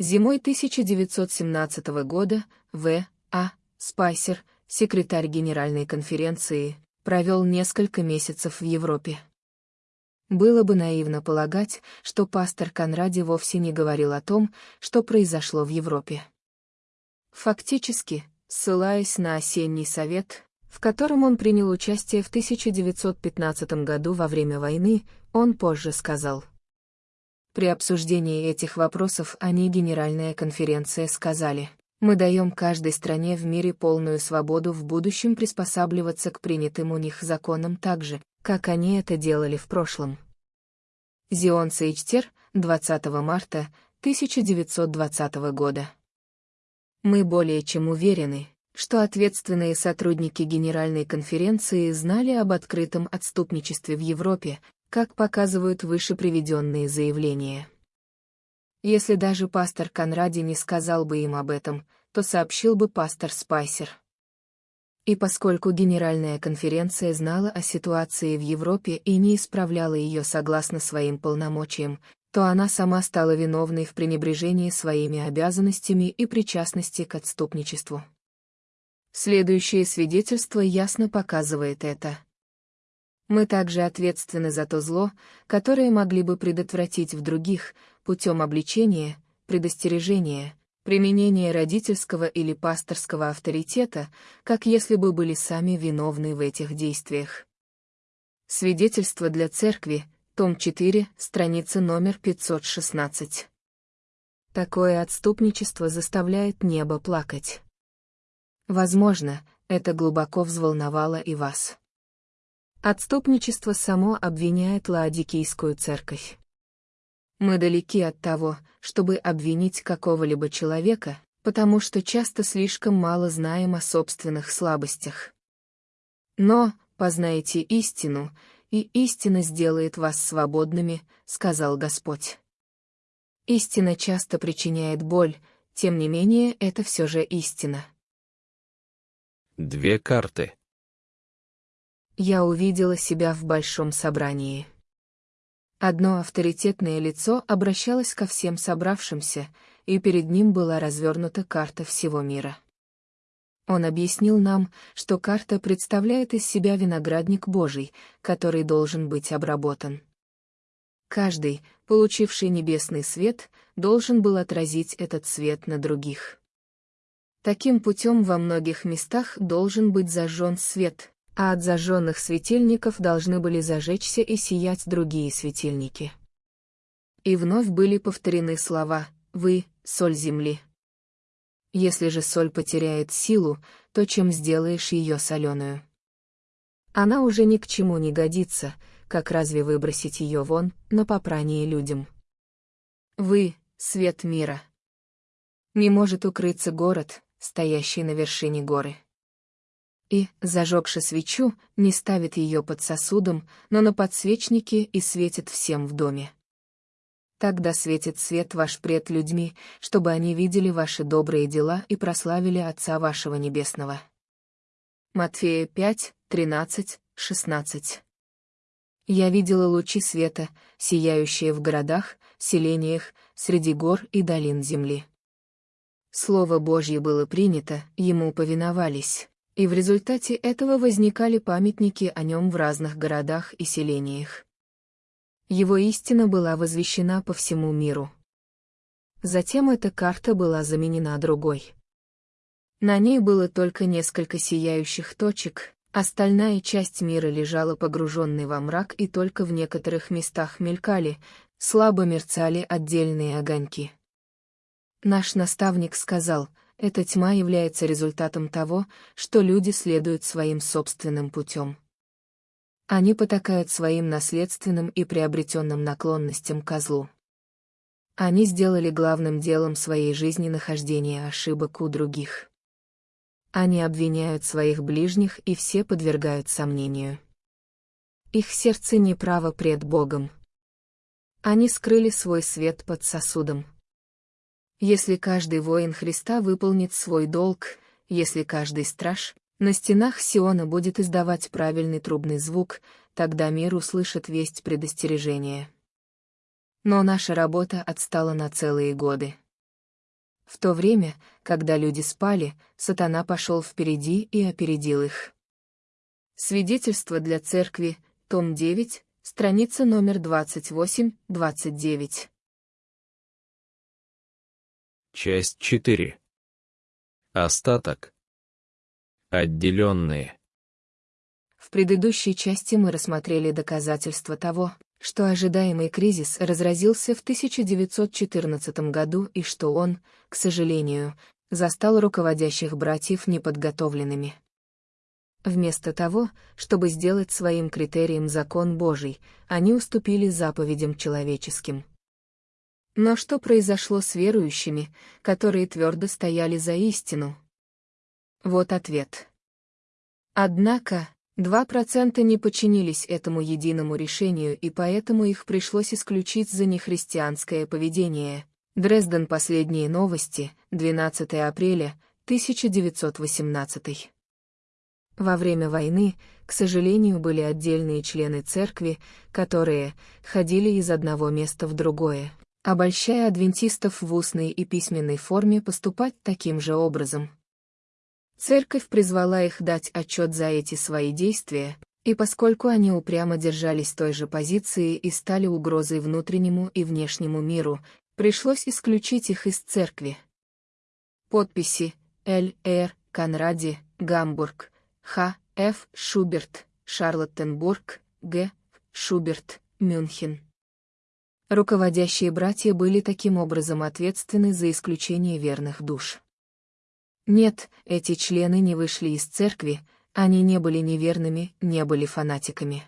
Зимой 1917 года В. А. Спайсер, секретарь Генеральной конференции, провел несколько месяцев в Европе. Было бы наивно полагать, что пастор Конради вовсе не говорил о том, что произошло в Европе. Фактически, ссылаясь на осенний совет, в котором он принял участие в 1915 году во время войны, он позже сказал. При обсуждении этих вопросов они Генеральная конференция сказали, мы даем каждой стране в мире полную свободу в будущем приспосабливаться к принятым у них законам так же, как они это делали в прошлом. Зион Сейчтер, 20 марта 1920 года. Мы более чем уверены, что ответственные сотрудники Генеральной конференции знали об открытом отступничестве в Европе, как показывают выше приведенные заявления. Если даже пастор Конради не сказал бы им об этом, то сообщил бы пастор Спайсер. И поскольку Генеральная конференция знала о ситуации в Европе и не исправляла ее согласно своим полномочиям, то она сама стала виновной в пренебрежении своими обязанностями и причастности к отступничеству. Следующее свидетельство ясно показывает это. Мы также ответственны за то зло, которое могли бы предотвратить в других, путем обличения, предостережения, применения родительского или пасторского авторитета, как если бы были сами виновны в этих действиях. Свидетельство для церкви, том 4, страница номер 516. Такое отступничество заставляет небо плакать. Возможно, это глубоко взволновало и вас. Отступничество само обвиняет Лаодикийскую церковь. Мы далеки от того, чтобы обвинить какого-либо человека, потому что часто слишком мало знаем о собственных слабостях. Но, познайте истину, и истина сделает вас свободными, сказал Господь. Истина часто причиняет боль, тем не менее это все же истина. Две карты я увидела себя в большом собрании. Одно авторитетное лицо обращалось ко всем собравшимся, и перед ним была развернута карта всего мира. Он объяснил нам, что карта представляет из себя виноградник Божий, который должен быть обработан. Каждый, получивший небесный свет, должен был отразить этот свет на других. Таким путем во многих местах должен быть зажжен свет, а от зажженных светильников должны были зажечься и сиять другие светильники. И вновь были повторены слова «Вы — соль земли». Если же соль потеряет силу, то чем сделаешь ее соленую? Она уже ни к чему не годится, как разве выбросить ее вон, на попрание людям? Вы — свет мира. Не может укрыться город, стоящий на вершине горы и, зажегши свечу, не ставит ее под сосудом, но на подсвечнике и светит всем в доме. Тогда светит свет ваш пред людьми, чтобы они видели ваши добрые дела и прославили Отца вашего Небесного. Матфея 5, 13, 16 Я видела лучи света, сияющие в городах, селениях, среди гор и долин земли. Слово Божье было принято, ему повиновались и в результате этого возникали памятники о нем в разных городах и селениях. Его истина была возвещена по всему миру. Затем эта карта была заменена другой. На ней было только несколько сияющих точек, Остальная часть мира лежала погруженной во мрак и только в некоторых местах мелькали, слабо мерцали отдельные огоньки. Наш наставник сказал, эта тьма является результатом того, что люди следуют своим собственным путем. Они потакают своим наследственным и приобретенным наклонностям козлу. Они сделали главным делом своей жизни нахождение ошибок у других. Они обвиняют своих ближних и все подвергают сомнению. Их сердце неправо пред Богом. Они скрыли свой свет под сосудом. Если каждый воин Христа выполнит свой долг, если каждый страж, на стенах Сиона будет издавать правильный трубный звук, тогда мир услышит весть предостережения. Но наша работа отстала на целые годы. В то время, когда люди спали, сатана пошел впереди и опередил их. Свидетельство для церкви, том 9, страница номер 28-29. Часть 4. Остаток. Отделенные. В предыдущей части мы рассмотрели доказательства того, что ожидаемый кризис разразился в 1914 году и что он, к сожалению, застал руководящих братьев неподготовленными. Вместо того, чтобы сделать своим критерием закон Божий, они уступили заповедям человеческим. Но что произошло с верующими, которые твердо стояли за истину? Вот ответ. Однако, 2% не подчинились этому единому решению и поэтому их пришлось исключить за нехристианское поведение. Дрезден Последние новости, 12 апреля, 1918. Во время войны, к сожалению, были отдельные члены церкви, которые ходили из одного места в другое, обольщая адвентистов в устной и письменной форме поступать таким же образом. Церковь призвала их дать отчет за эти свои действия, и поскольку они упрямо держались той же позиции и стали угрозой внутреннему и внешнему миру, пришлось исключить их из церкви. Подписи Л. Р. Конради, Гамбург, Х. Ф. Шуберт, Шарлоттенбург, Г. Шуберт, Мюнхен. Руководящие братья были таким образом ответственны за исключение верных душ. Нет, эти члены не вышли из церкви, они не были неверными, не были фанатиками.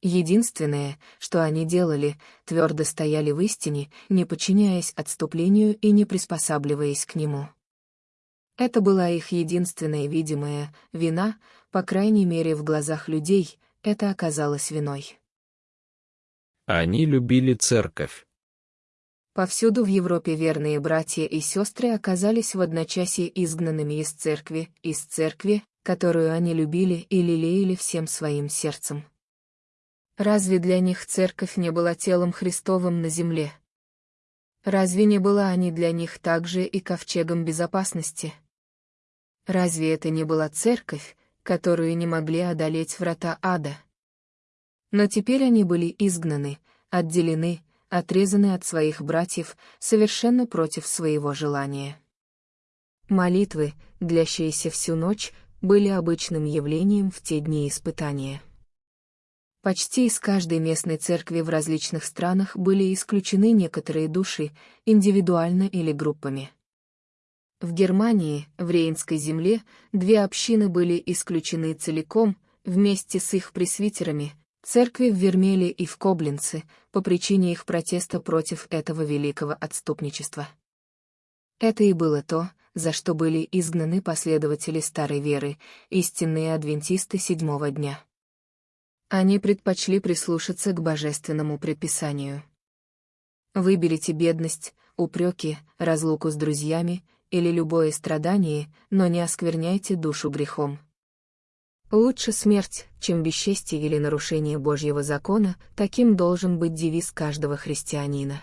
Единственное, что они делали, твердо стояли в истине, не подчиняясь отступлению и не приспосабливаясь к нему. Это была их единственная видимая вина, по крайней мере в глазах людей, это оказалось виной. Они любили церковь. Повсюду в Европе верные братья и сестры оказались в одночасье изгнанными из церкви, из церкви, которую они любили и лелеяли всем своим сердцем. Разве для них церковь не была телом Христовым на земле? Разве не была они для них также и ковчегом безопасности? Разве это не была церковь, которую не могли одолеть врата ада? Но теперь они были изгнаны, отделены, отрезаны от своих братьев, совершенно против своего желания. Молитвы, длящиеся всю ночь, были обычным явлением в те дни испытания. Почти из каждой местной церкви в различных странах были исключены некоторые души, индивидуально или группами. В Германии, в Рейнской земле, две общины были исключены целиком, вместе с их пресвитерами, Церкви в Вермеле и в Коблинце, по причине их протеста против этого великого отступничества. Это и было то, за что были изгнаны последователи старой веры, истинные адвентисты седьмого дня. Они предпочли прислушаться к божественному предписанию. Выберите бедность, упреки, разлуку с друзьями или любое страдание, но не оскверняйте душу грехом. Лучше смерть, чем бесчестие или нарушение Божьего закона, таким должен быть девиз каждого христианина.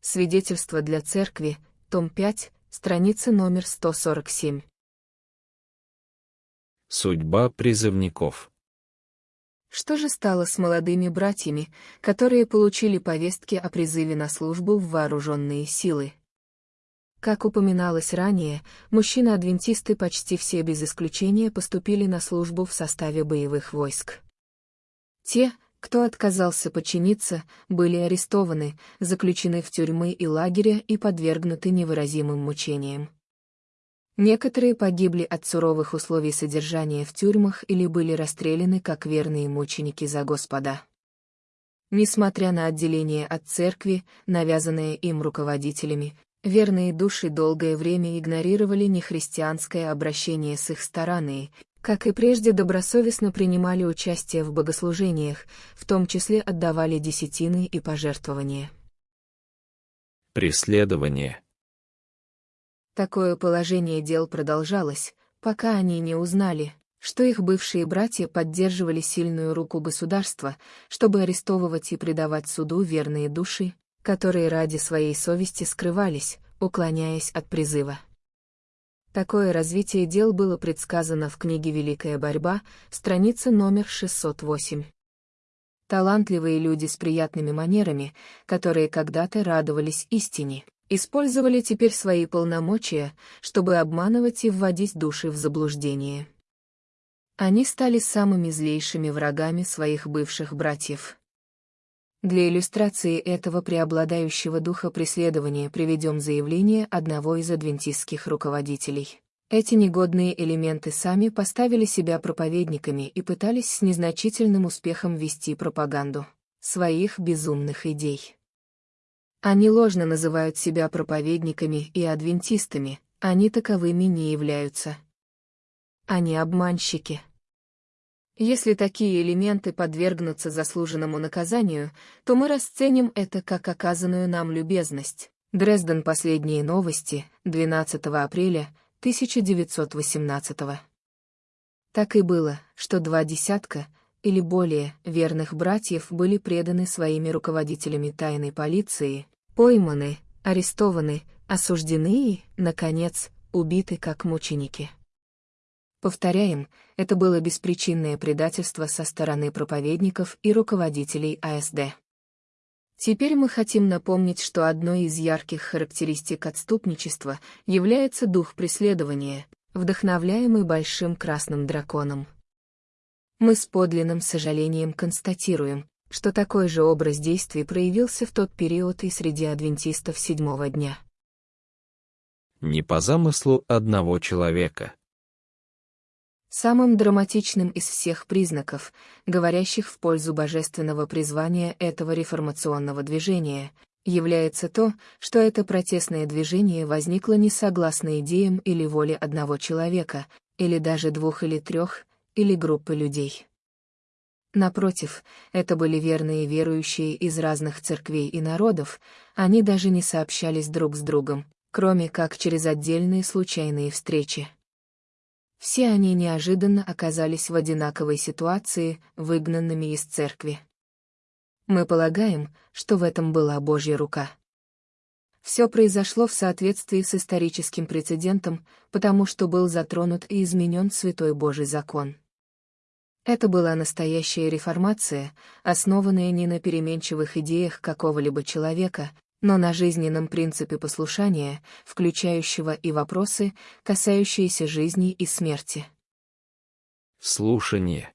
Свидетельство для церкви, том 5, страница номер 147. Судьба призывников. Что же стало с молодыми братьями, которые получили повестки о призыве на службу в вооруженные силы? Как упоминалось ранее, мужчины-адвентисты почти все без исключения поступили на службу в составе боевых войск. Те, кто отказался подчиниться, были арестованы, заключены в тюрьмы и лагеря и подвергнуты невыразимым мучениям. Некоторые погибли от суровых условий содержания в тюрьмах или были расстреляны как верные мученики за Господа. Несмотря на отделение от церкви, навязанное им руководителями, верные души долгое время игнорировали нехристианское обращение с их стороны, как и прежде добросовестно принимали участие в богослужениях, в том числе отдавали десятины и пожертвования. Преследование. Такое положение дел продолжалось, пока они не узнали, что их бывшие братья поддерживали сильную руку государства, чтобы арестовывать и предавать суду верные души, которые ради своей совести скрывались, уклоняясь от призыва. Такое развитие дел было предсказано в книге «Великая борьба», страница номер 608. Талантливые люди с приятными манерами, которые когда-то радовались истине, использовали теперь свои полномочия, чтобы обманывать и вводить души в заблуждение. Они стали самыми злейшими врагами своих бывших братьев. Для иллюстрации этого преобладающего духа преследования приведем заявление одного из адвентистских руководителей. Эти негодные элементы сами поставили себя проповедниками и пытались с незначительным успехом вести пропаганду своих безумных идей. Они ложно называют себя проповедниками и адвентистами, они таковыми не являются. Они обманщики. Если такие элементы подвергнутся заслуженному наказанию, то мы расценим это как оказанную нам любезность. Дрезден. Последние новости, 12 апреля 1918 Так и было, что два десятка, или более, верных братьев были преданы своими руководителями тайной полиции, пойманы, арестованы, осуждены и, наконец, убиты как мученики. Повторяем, это было беспричинное предательство со стороны проповедников и руководителей АСД. Теперь мы хотим напомнить, что одной из ярких характеристик отступничества является дух преследования, вдохновляемый большим красным драконом. Мы с подлинным сожалением констатируем, что такой же образ действий проявился в тот период и среди адвентистов седьмого дня. Не по замыслу одного человека. Самым драматичным из всех признаков, говорящих в пользу божественного призвания этого реформационного движения, является то, что это протестное движение возникло не согласно идеям или воле одного человека, или даже двух или трех, или группы людей. Напротив, это были верные верующие из разных церквей и народов, они даже не сообщались друг с другом, кроме как через отдельные случайные встречи. Все они неожиданно оказались в одинаковой ситуации, выгнанными из церкви. Мы полагаем, что в этом была Божья рука. Все произошло в соответствии с историческим прецедентом, потому что был затронут и изменен Святой Божий закон. Это была настоящая реформация, основанная не на переменчивых идеях какого-либо человека, но на жизненном принципе послушания, включающего и вопросы, касающиеся жизни и смерти. Слушание.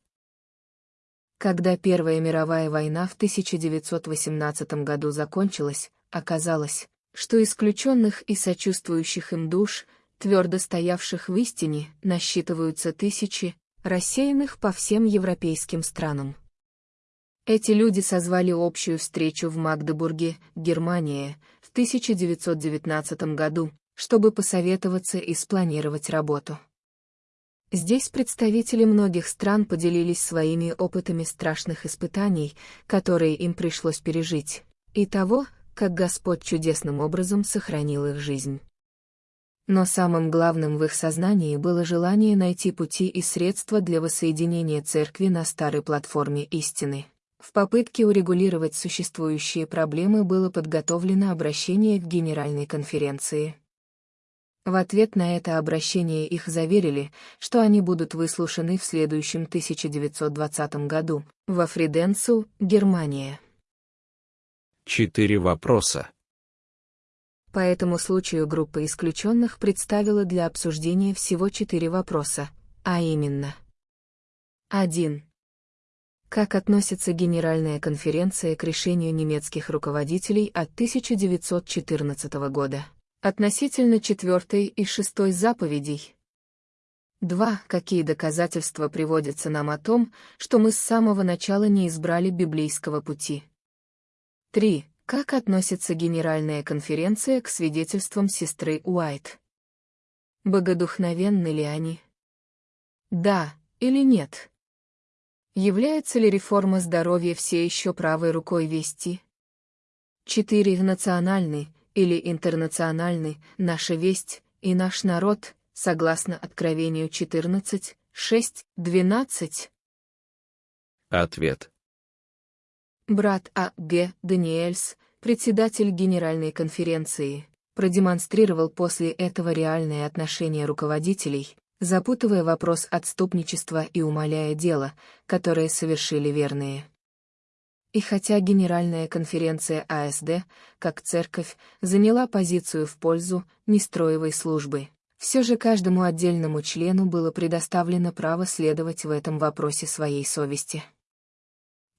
Когда Первая мировая война в 1918 году закончилась, оказалось, что исключенных и сочувствующих им душ, твердо стоявших в истине, насчитываются тысячи, рассеянных по всем европейским странам. Эти люди созвали общую встречу в Магдебурге, Германия, в 1919 году, чтобы посоветоваться и спланировать работу. Здесь представители многих стран поделились своими опытами страшных испытаний, которые им пришлось пережить, и того, как Господь чудесным образом сохранил их жизнь. Но самым главным в их сознании было желание найти пути и средства для воссоединения церкви на старой платформе истины. В попытке урегулировать существующие проблемы было подготовлено обращение к Генеральной конференции. В ответ на это обращение их заверили, что они будут выслушаны в следующем 1920 году, во Фриденцу, Германия. Четыре вопроса. По этому случаю группа исключенных представила для обсуждения всего четыре вопроса, а именно 1. Как относится Генеральная конференция к решению немецких руководителей от 1914 года относительно четвертой и шестой заповедей? 2. Какие доказательства приводятся нам о том, что мы с самого начала не избрали библейского пути? 3. Как относится Генеральная конференция к свидетельствам сестры Уайт? Богодухновенны ли они? Да или нет? Является ли реформа здоровья все еще правой рукой вести? 4. Национальный или интернациональный, наша весть и наш народ, согласно Откровению 14, 6, 12? Ответ. Брат А. Г. Даниэльс, председатель Генеральной конференции, продемонстрировал после этого реальное отношение руководителей, запутывая вопрос отступничества и умаляя дело, которое совершили верные. И хотя Генеральная конференция АСД, как церковь, заняла позицию в пользу нестроевой службы, все же каждому отдельному члену было предоставлено право следовать в этом вопросе своей совести.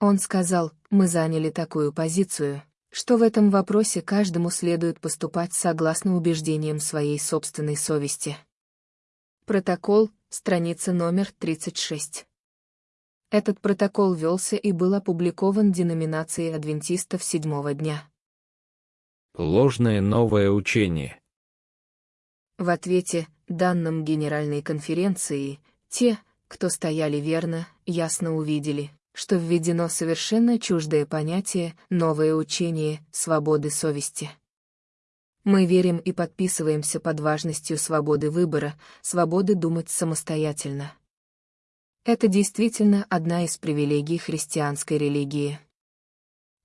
Он сказал, мы заняли такую позицию, что в этом вопросе каждому следует поступать согласно убеждениям своей собственной совести. Протокол, страница номер 36. Этот протокол велся и был опубликован деноминацией адвентистов седьмого дня. Ложное новое учение. В ответе, данным Генеральной конференции, те, кто стояли верно, ясно увидели, что введено совершенно чуждое понятие «новое учение свободы совести». Мы верим и подписываемся под важностью свободы выбора, свободы думать самостоятельно. Это действительно одна из привилегий христианской религии.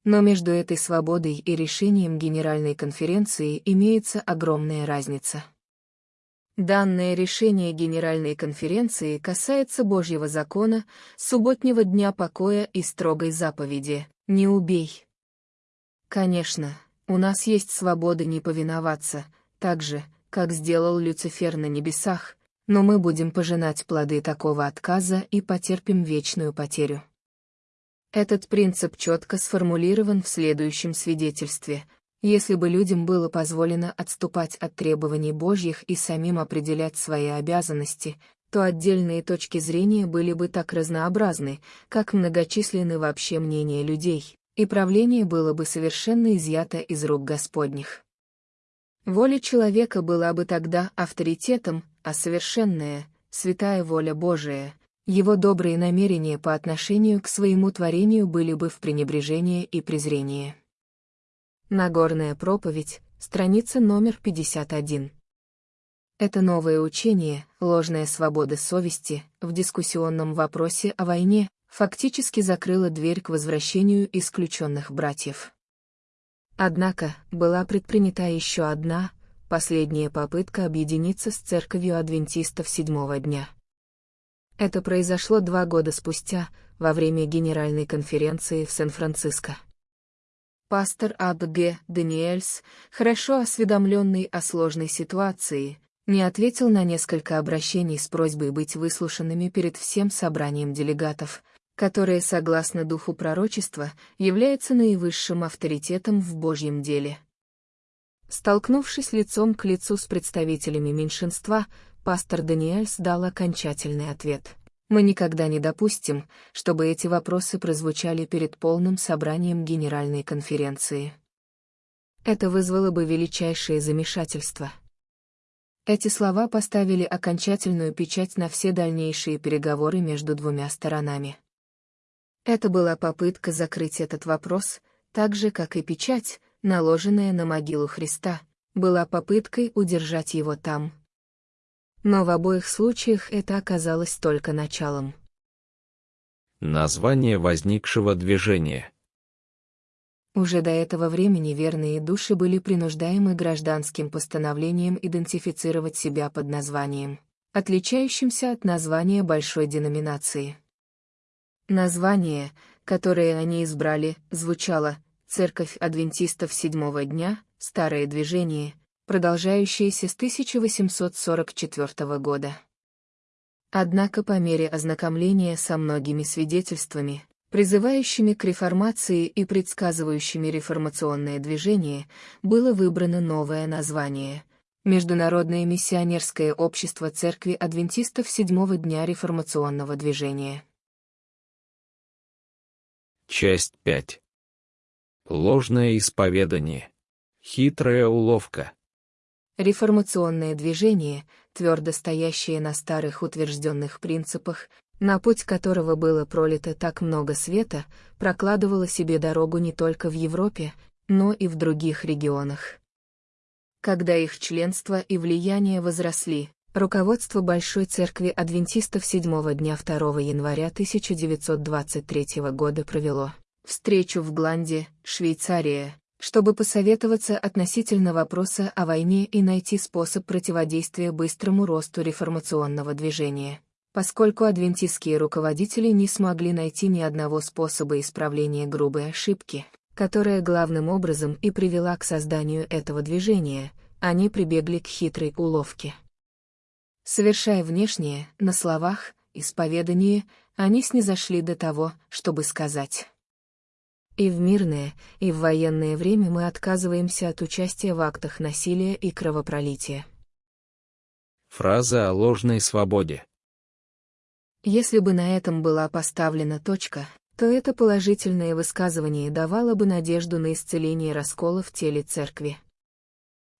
Но между этой свободой и решением Генеральной конференции имеется огромная разница. Данное решение Генеральной конференции касается Божьего закона, субботнего дня покоя и строгой заповеди «Не убей». Конечно, у нас есть свобода не повиноваться, так же, как сделал Люцифер на небесах, но мы будем пожинать плоды такого отказа и потерпим вечную потерю. Этот принцип четко сформулирован в следующем свидетельстве. Если бы людям было позволено отступать от требований Божьих и самим определять свои обязанности, то отдельные точки зрения были бы так разнообразны, как многочисленны вообще мнения людей и правление было бы совершенно изъято из рук Господних. Воля человека была бы тогда авторитетом, а совершенная, святая воля Божия, его добрые намерения по отношению к своему творению были бы в пренебрежение и презрение. Нагорная проповедь, страница номер 51. Это новое учение, ложная свобода совести, в дискуссионном вопросе о войне, фактически закрыла дверь к возвращению исключенных братьев. Однако, была предпринята еще одна, последняя попытка объединиться с церковью адвентистов седьмого дня. Это произошло два года спустя, во время Генеральной конференции в Сан-Франциско. Пастор Аб Г. Даниэльс, хорошо осведомленный о сложной ситуации, не ответил на несколько обращений с просьбой быть выслушанными перед всем собранием делегатов, которое, согласно духу пророчества, является наивысшим авторитетом в Божьем деле. Столкнувшись лицом к лицу с представителями меньшинства, пастор Даниэльс дал окончательный ответ. Мы никогда не допустим, чтобы эти вопросы прозвучали перед полным собранием Генеральной конференции. Это вызвало бы величайшее замешательство. Эти слова поставили окончательную печать на все дальнейшие переговоры между двумя сторонами. Это была попытка закрыть этот вопрос, так же, как и печать, наложенная на могилу Христа, была попыткой удержать его там. Но в обоих случаях это оказалось только началом. Название возникшего движения. Уже до этого времени верные души были принуждаемы гражданским постановлением идентифицировать себя под названием, отличающимся от названия большой деноминации. Название, которое они избрали, звучало «Церковь адвентистов седьмого дня», «Старое движение», продолжающееся с 1844 года. Однако по мере ознакомления со многими свидетельствами, призывающими к реформации и предсказывающими реформационное движение, было выбрано новое название — Международное миссионерское общество Церкви Адвентистов Седьмого дня реформационного движения. Часть 5. Ложное исповедание. Хитрая уловка. Реформационное движение, твердо стоящее на старых утвержденных принципах, на путь которого было пролито так много света, прокладывало себе дорогу не только в Европе, но и в других регионах. Когда их членство и влияние возросли, руководство Большой Церкви Адвентистов 7 дня 2 января 1923 года провело встречу в Гланде, Швейцария, чтобы посоветоваться относительно вопроса о войне и найти способ противодействия быстрому росту реформационного движения. Поскольку адвентистские руководители не смогли найти ни одного способа исправления грубой ошибки, которая главным образом и привела к созданию этого движения, они прибегли к хитрой уловке. Совершая внешнее, на словах, исповедание, они снизошли до того, чтобы сказать и в мирное, и в военное время мы отказываемся от участия в актах насилия и кровопролития. Фраза о ложной свободе. Если бы на этом была поставлена точка, то это положительное высказывание давало бы надежду на исцеление раскола в теле церкви.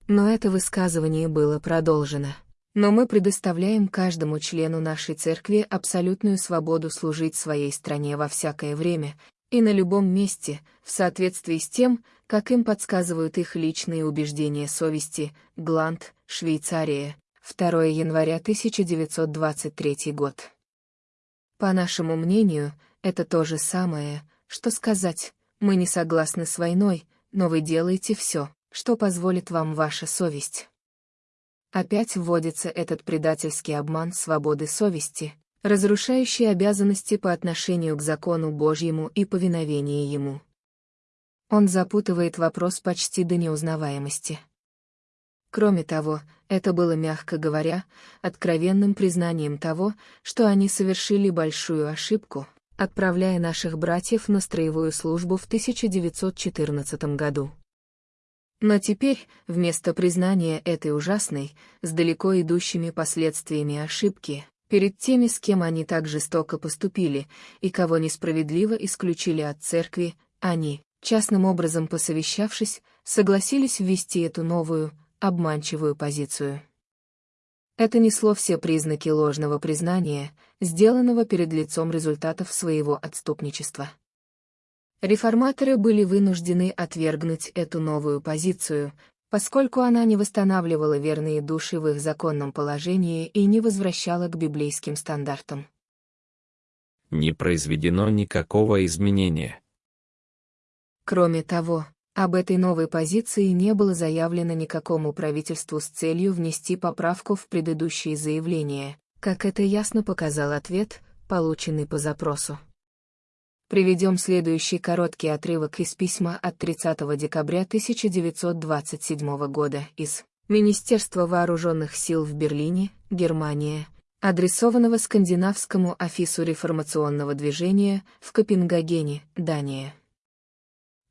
Но это высказывание было продолжено. Но мы предоставляем каждому члену нашей церкви абсолютную свободу служить своей стране во всякое время, и на любом месте, в соответствии с тем, как им подсказывают их личные убеждения совести, Гланд, Швейцария, 2 января 1923 год. По нашему мнению, это то же самое, что сказать, мы не согласны с войной, но вы делаете все, что позволит вам ваша совесть. Опять вводится этот предательский обман свободы совести, разрушающий обязанности по отношению к закону Божьему и повиновение Ему. Он запутывает вопрос почти до неузнаваемости. Кроме того, это было, мягко говоря, откровенным признанием того, что они совершили большую ошибку, отправляя наших братьев на строевую службу в 1914 году. Но теперь, вместо признания этой ужасной, с далеко идущими последствиями ошибки, перед теми, с кем они так жестоко поступили, и кого несправедливо исключили от церкви, они, частным образом посовещавшись, согласились ввести эту новую, обманчивую позицию. Это несло все признаки ложного признания, сделанного перед лицом результатов своего отступничества. Реформаторы были вынуждены отвергнуть эту новую позицию, поскольку она не восстанавливала верные души в их законном положении и не возвращала к библейским стандартам. Не произведено никакого изменения. Кроме того, об этой новой позиции не было заявлено никакому правительству с целью внести поправку в предыдущие заявления, как это ясно показал ответ, полученный по запросу. Приведем следующий короткий отрывок из письма от 30 декабря 1927 года из Министерства вооруженных сил в Берлине, Германия, адресованного Скандинавскому офису реформационного движения в Копенгагене, Дания.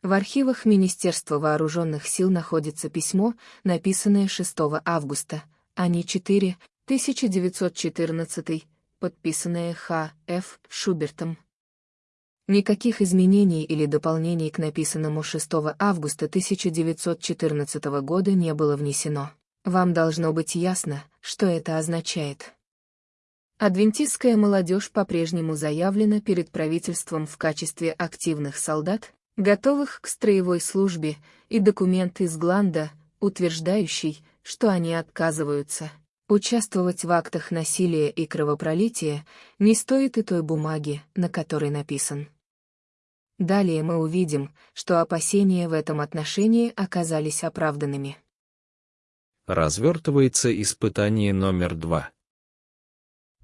В архивах Министерства вооруженных сил находится письмо, написанное 6 августа, а не 4, 1914, подписанное Х. Ф. Шубертом. Никаких изменений или дополнений к написанному 6 августа 1914 года не было внесено. Вам должно быть ясно, что это означает. Адвентистская молодежь по-прежнему заявлена перед правительством в качестве активных солдат, готовых к строевой службе, и документ из Гланда, утверждающий, что они отказываются. Участвовать в актах насилия и кровопролития не стоит и той бумаги, на которой написан. Далее мы увидим, что опасения в этом отношении оказались оправданными. Развертывается испытание номер два.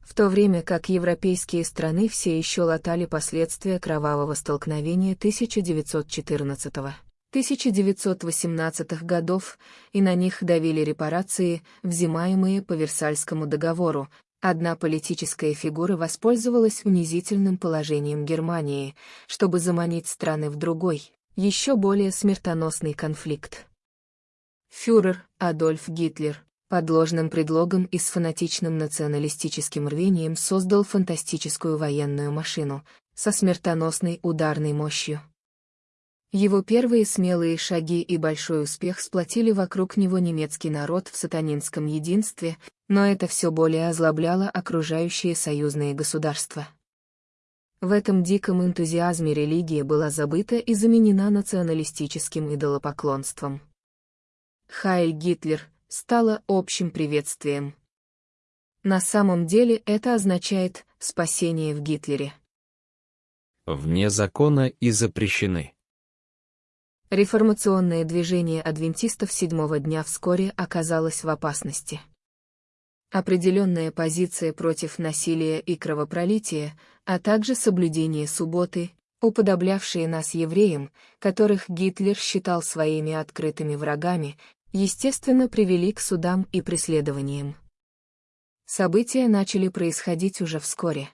В то время как европейские страны все еще латали последствия кровавого столкновения 1914 1918 годов, и на них давили репарации, взимаемые по Версальскому договору. Одна политическая фигура воспользовалась унизительным положением Германии, чтобы заманить страны в другой, еще более смертоносный конфликт. Фюрер Адольф Гитлер под ложным предлогом и с фанатичным националистическим рвением создал фантастическую военную машину со смертоносной ударной мощью. Его первые смелые шаги и большой успех сплотили вокруг него немецкий народ в сатанинском единстве, но это все более озлобляло окружающие союзные государства. В этом диком энтузиазме религия была забыта и заменена националистическим идолопоклонством. Хайль Гитлер стало общим приветствием. На самом деле это означает «спасение в Гитлере». Вне закона и запрещены. Реформационное движение адвентистов седьмого дня вскоре оказалось в опасности. Определенная позиция против насилия и кровопролития, а также соблюдение субботы, уподоблявшие нас евреям, которых Гитлер считал своими открытыми врагами, естественно, привели к судам и преследованиям. События начали происходить уже вскоре.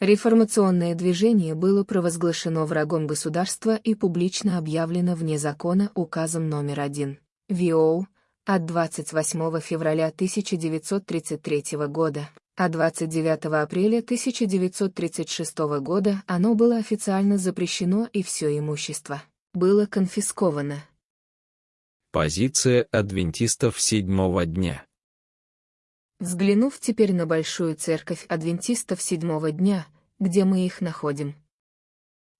Реформационное движение было провозглашено врагом государства и публично объявлено вне закона указом номер один ВИО от 28 февраля 1933 года, а 29 апреля 1936 года оно было официально запрещено и все имущество было конфисковано. Позиция адвентистов седьмого дня. Взглянув теперь на Большую Церковь Адвентистов Седьмого Дня, где мы их находим.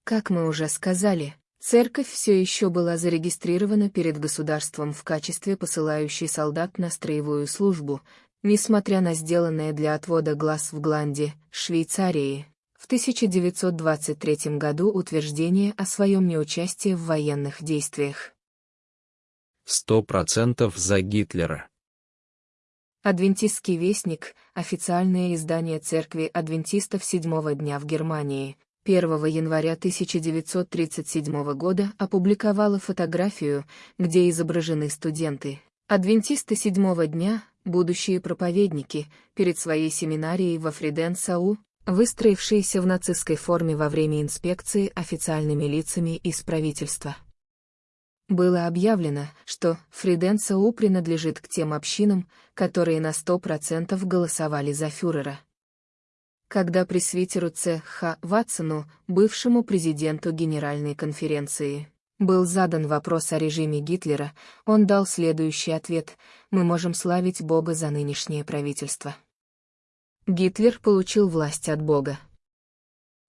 Как мы уже сказали, Церковь все еще была зарегистрирована перед государством в качестве посылающей солдат на строевую службу, несмотря на сделанное для отвода глаз в Гланде, Швейцарии, в 1923 году утверждение о своем неучастии в военных действиях. Сто процентов за Гитлера. Адвентистский вестник – официальное издание Церкви Адвентистов Седьмого дня в Германии. 1 января 1937 года опубликовала фотографию, где изображены студенты. Адвентисты Седьмого дня, будущие проповедники, перед своей семинарией во Фриденсау, выстроившиеся в нацистской форме во время инспекции официальными лицами из правительства. Было объявлено, что Фриденцау принадлежит к тем общинам, которые на 100% голосовали за фюрера. Когда пресвитеру Ц. Х. Ватсону, бывшему президенту Генеральной конференции, был задан вопрос о режиме Гитлера, он дал следующий ответ «Мы можем славить Бога за нынешнее правительство». Гитлер получил власть от Бога.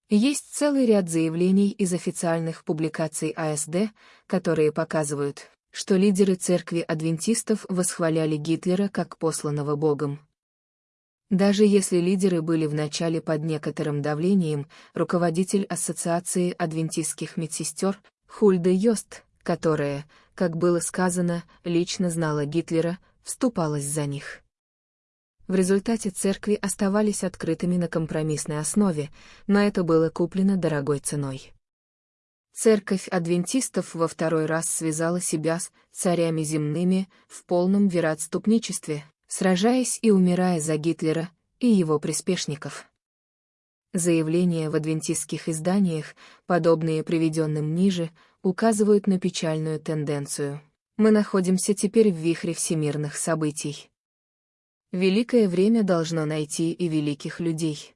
Есть целый ряд заявлений из официальных публикаций АСД, которые показывают, что лидеры церкви адвентистов восхваляли Гитлера как посланного Богом. Даже если лидеры были вначале под некоторым давлением, руководитель Ассоциации адвентистских медсестер Хульда Йост, которая, как было сказано, лично знала Гитлера, вступалась за них. В результате церкви оставались открытыми на компромиссной основе, но это было куплено дорогой ценой. Церковь адвентистов во второй раз связала себя с царями земными в полном вероотступничестве, сражаясь и умирая за Гитлера и его приспешников. Заявления в адвентистских изданиях, подобные приведенным ниже, указывают на печальную тенденцию. Мы находимся теперь в вихре всемирных событий. Великое время должно найти и великих людей.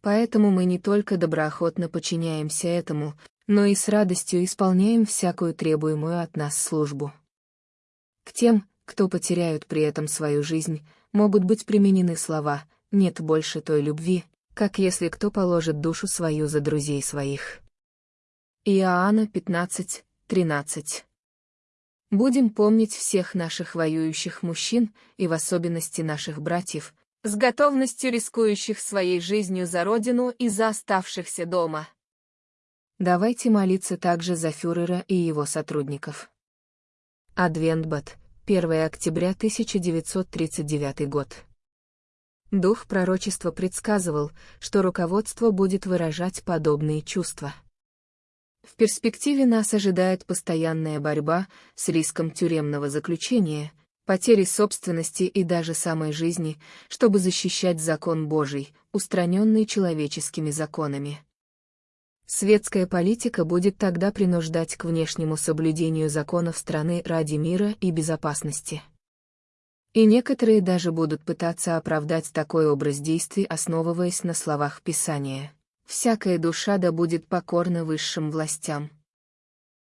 Поэтому мы не только доброохотно подчиняемся этому, но и с радостью исполняем всякую требуемую от нас службу. К тем, кто потеряют при этом свою жизнь, могут быть применены слова «нет больше той любви», как если кто положит душу свою за друзей своих. Иоанна 15, 13 Будем помнить всех наших воюющих мужчин и в особенности наших братьев, с готовностью рискующих своей жизнью за родину и за оставшихся дома. Давайте молиться также за фюрера и его сотрудников. Адвентбат, 1 октября 1939 год. Дух пророчества предсказывал, что руководство будет выражать подобные чувства. В перспективе нас ожидает постоянная борьба с риском тюремного заключения, потери собственности и даже самой жизни, чтобы защищать закон Божий, устраненный человеческими законами. Светская политика будет тогда принуждать к внешнему соблюдению законов страны ради мира и безопасности. И некоторые даже будут пытаться оправдать такой образ действий, основываясь на словах Писания. «Всякая душа да будет покорна высшим властям».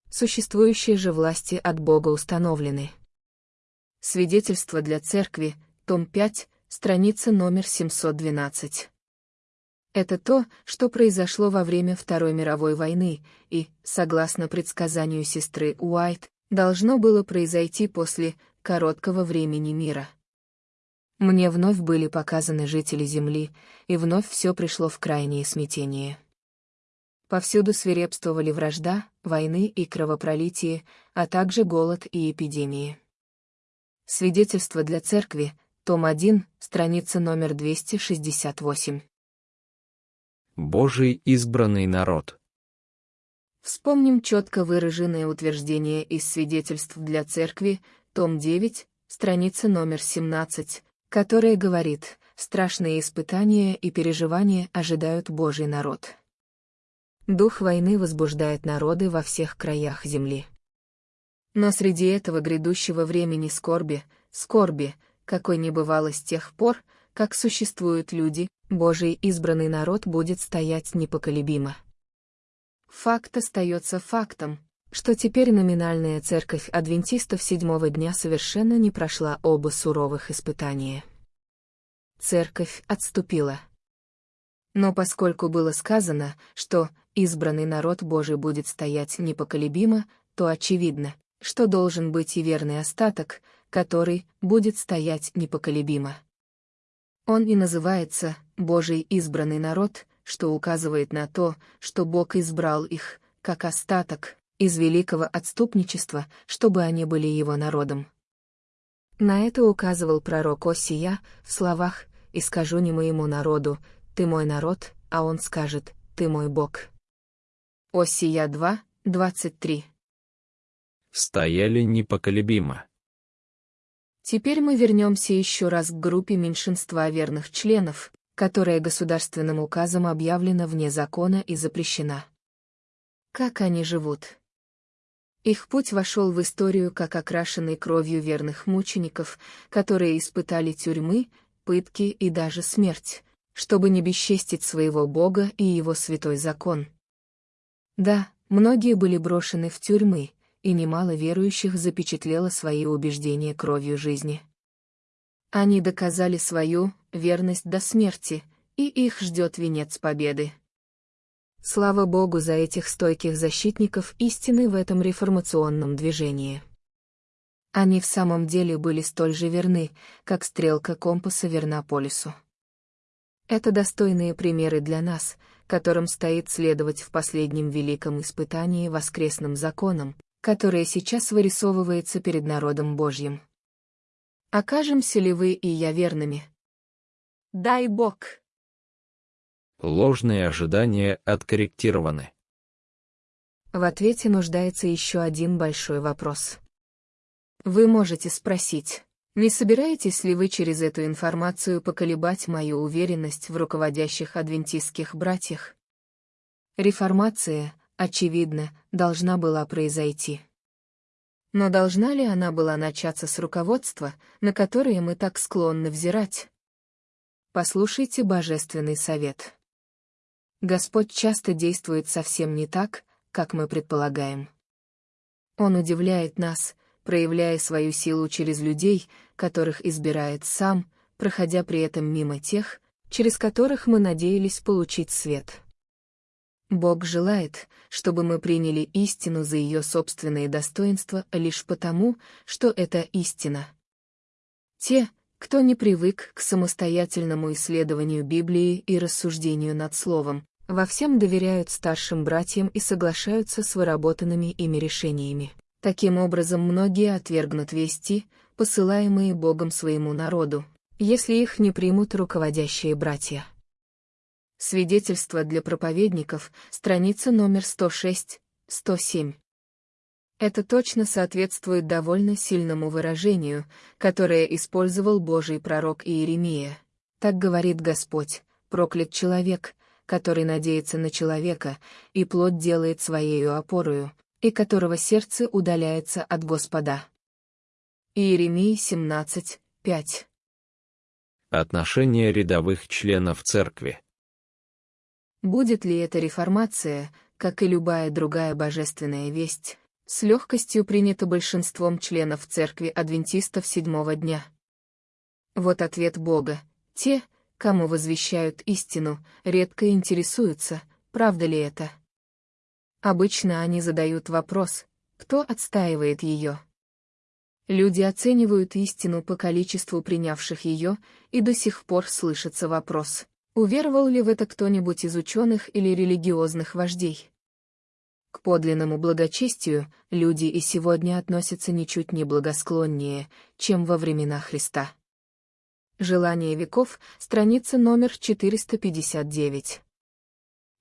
Существующие же власти от Бога установлены. Свидетельство для церкви, том 5, страница номер 712. Это то, что произошло во время Второй мировой войны, и, согласно предсказанию сестры Уайт, должно было произойти после короткого времени мира. Мне вновь были показаны жители Земли, и вновь все пришло в крайнее смятение. Повсюду свирепствовали вражда, войны и кровопролитие, а также голод и эпидемии. Свидетельство для церкви, том 1, страница номер 268. Божий избранный народ. Вспомним четко выраженное утверждение из свидетельств для церкви, том 9, страница номер 17, которое говорит, страшные испытания и переживания ожидают Божий народ. Дух войны возбуждает народы во всех краях земли. Но среди этого грядущего времени скорби, скорби, какой не бывало с тех пор, как существуют люди, Божий избранный народ будет стоять непоколебимо. Факт остается фактом, что теперь номинальная церковь адвентистов седьмого дня совершенно не прошла оба суровых испытания. Церковь отступила. Но поскольку было сказано, что избранный народ Божий будет стоять непоколебимо, то очевидно, что должен быть и верный остаток, который будет стоять непоколебимо. Он и называется «Божий избранный народ», что указывает на то, что Бог избрал их, как остаток, из великого отступничества, чтобы они были его народом. На это указывал пророк Осия в словах «И скажу не моему народу, ты мой народ, а он скажет, ты мой Бог». Осия 2, 23. Стояли непоколебимо. Теперь мы вернемся еще раз к группе меньшинства верных членов, которая государственным указом объявлена вне закона и запрещена. Как они живут? Их путь вошел в историю как окрашенный кровью верных мучеников, которые испытали тюрьмы, пытки и даже смерть, чтобы не бесчестить своего Бога и его святой закон. Да, многие были брошены в тюрьмы, и немало верующих запечатлело свои убеждения кровью жизни. Они доказали свою верность до смерти, и их ждет венец победы. Слава Богу за этих стойких защитников истины в этом реформационном движении. Они в самом деле были столь же верны, как стрелка компаса верна полюсу. Это достойные примеры для нас, которым стоит следовать в последнем великом испытании воскресным законом, которое сейчас вырисовывается перед народом Божьим. Окажемся ли вы и я верными? Дай Бог! Ложные ожидания откорректированы. В ответе нуждается еще один большой вопрос. Вы можете спросить, не собираетесь ли вы через эту информацию поколебать мою уверенность в руководящих адвентистских братьях? Реформация, очевидно, должна была произойти. Но должна ли она была начаться с руководства, на которое мы так склонны взирать? Послушайте божественный совет. Господь часто действует совсем не так, как мы предполагаем. Он удивляет нас, проявляя свою силу через людей, которых избирает сам, проходя при этом мимо тех, через которых мы надеялись получить свет. Бог желает, чтобы мы приняли истину за ее собственные достоинства лишь потому, что это истина. Те, кто не привык к самостоятельному исследованию Библии и рассуждению над Словом, во всем доверяют старшим братьям и соглашаются с выработанными ими решениями. Таким образом, многие отвергнут вести, посылаемые Богом своему народу, если их не примут руководящие братья. Свидетельство для проповедников, страница номер 106, 107. Это точно соответствует довольно сильному выражению, которое использовал Божий пророк Иеремия. Так говорит Господь, проклят человек, который надеется на человека, и плоть делает своею опорою, и которого сердце удаляется от Господа. Иеремия 17, 5. Отношение рядовых членов церкви. Будет ли это реформация, как и любая другая божественная весть, с легкостью принята большинством членов церкви адвентистов седьмого дня? Вот ответ Бога. Те, кому возвещают истину, редко интересуются, правда ли это. Обычно они задают вопрос, кто отстаивает ее. Люди оценивают истину по количеству принявших ее, и до сих пор слышится вопрос, уверовал ли в это кто-нибудь из ученых или религиозных вождей. К подлинному благочестию люди и сегодня относятся ничуть не благосклоннее, чем во времена Христа. Желание веков, страница номер 459.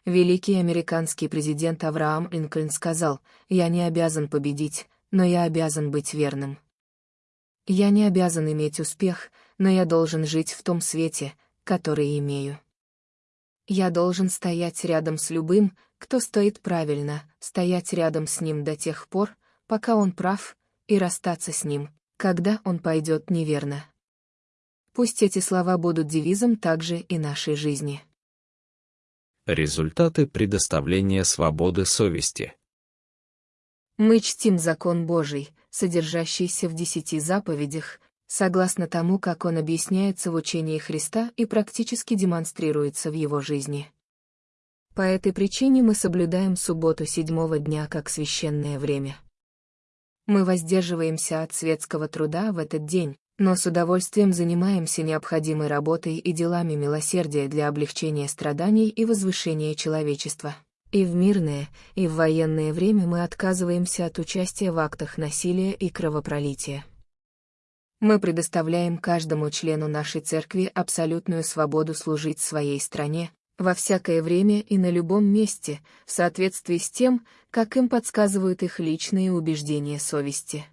Великий американский президент Авраам Линкольн сказал, «Я не обязан победить, но я обязан быть верным. Я не обязан иметь успех, но я должен жить в том свете, который имею. Я должен стоять рядом с любым, кто стоит правильно, стоять рядом с ним до тех пор, пока он прав, и расстаться с ним, когда он пойдет неверно. Пусть эти слова будут девизом также и нашей жизни. Результаты предоставления свободы совести. Мы чтим закон Божий, содержащийся в десяти заповедях, согласно тому, как он объясняется в учении Христа и практически демонстрируется в его жизни. По этой причине мы соблюдаем субботу седьмого дня как священное время. Мы воздерживаемся от светского труда в этот день, но с удовольствием занимаемся необходимой работой и делами милосердия для облегчения страданий и возвышения человечества. И в мирное, и в военное время мы отказываемся от участия в актах насилия и кровопролития. Мы предоставляем каждому члену нашей церкви абсолютную свободу служить своей стране, во всякое время и на любом месте, в соответствии с тем, как им подсказывают их личные убеждения совести.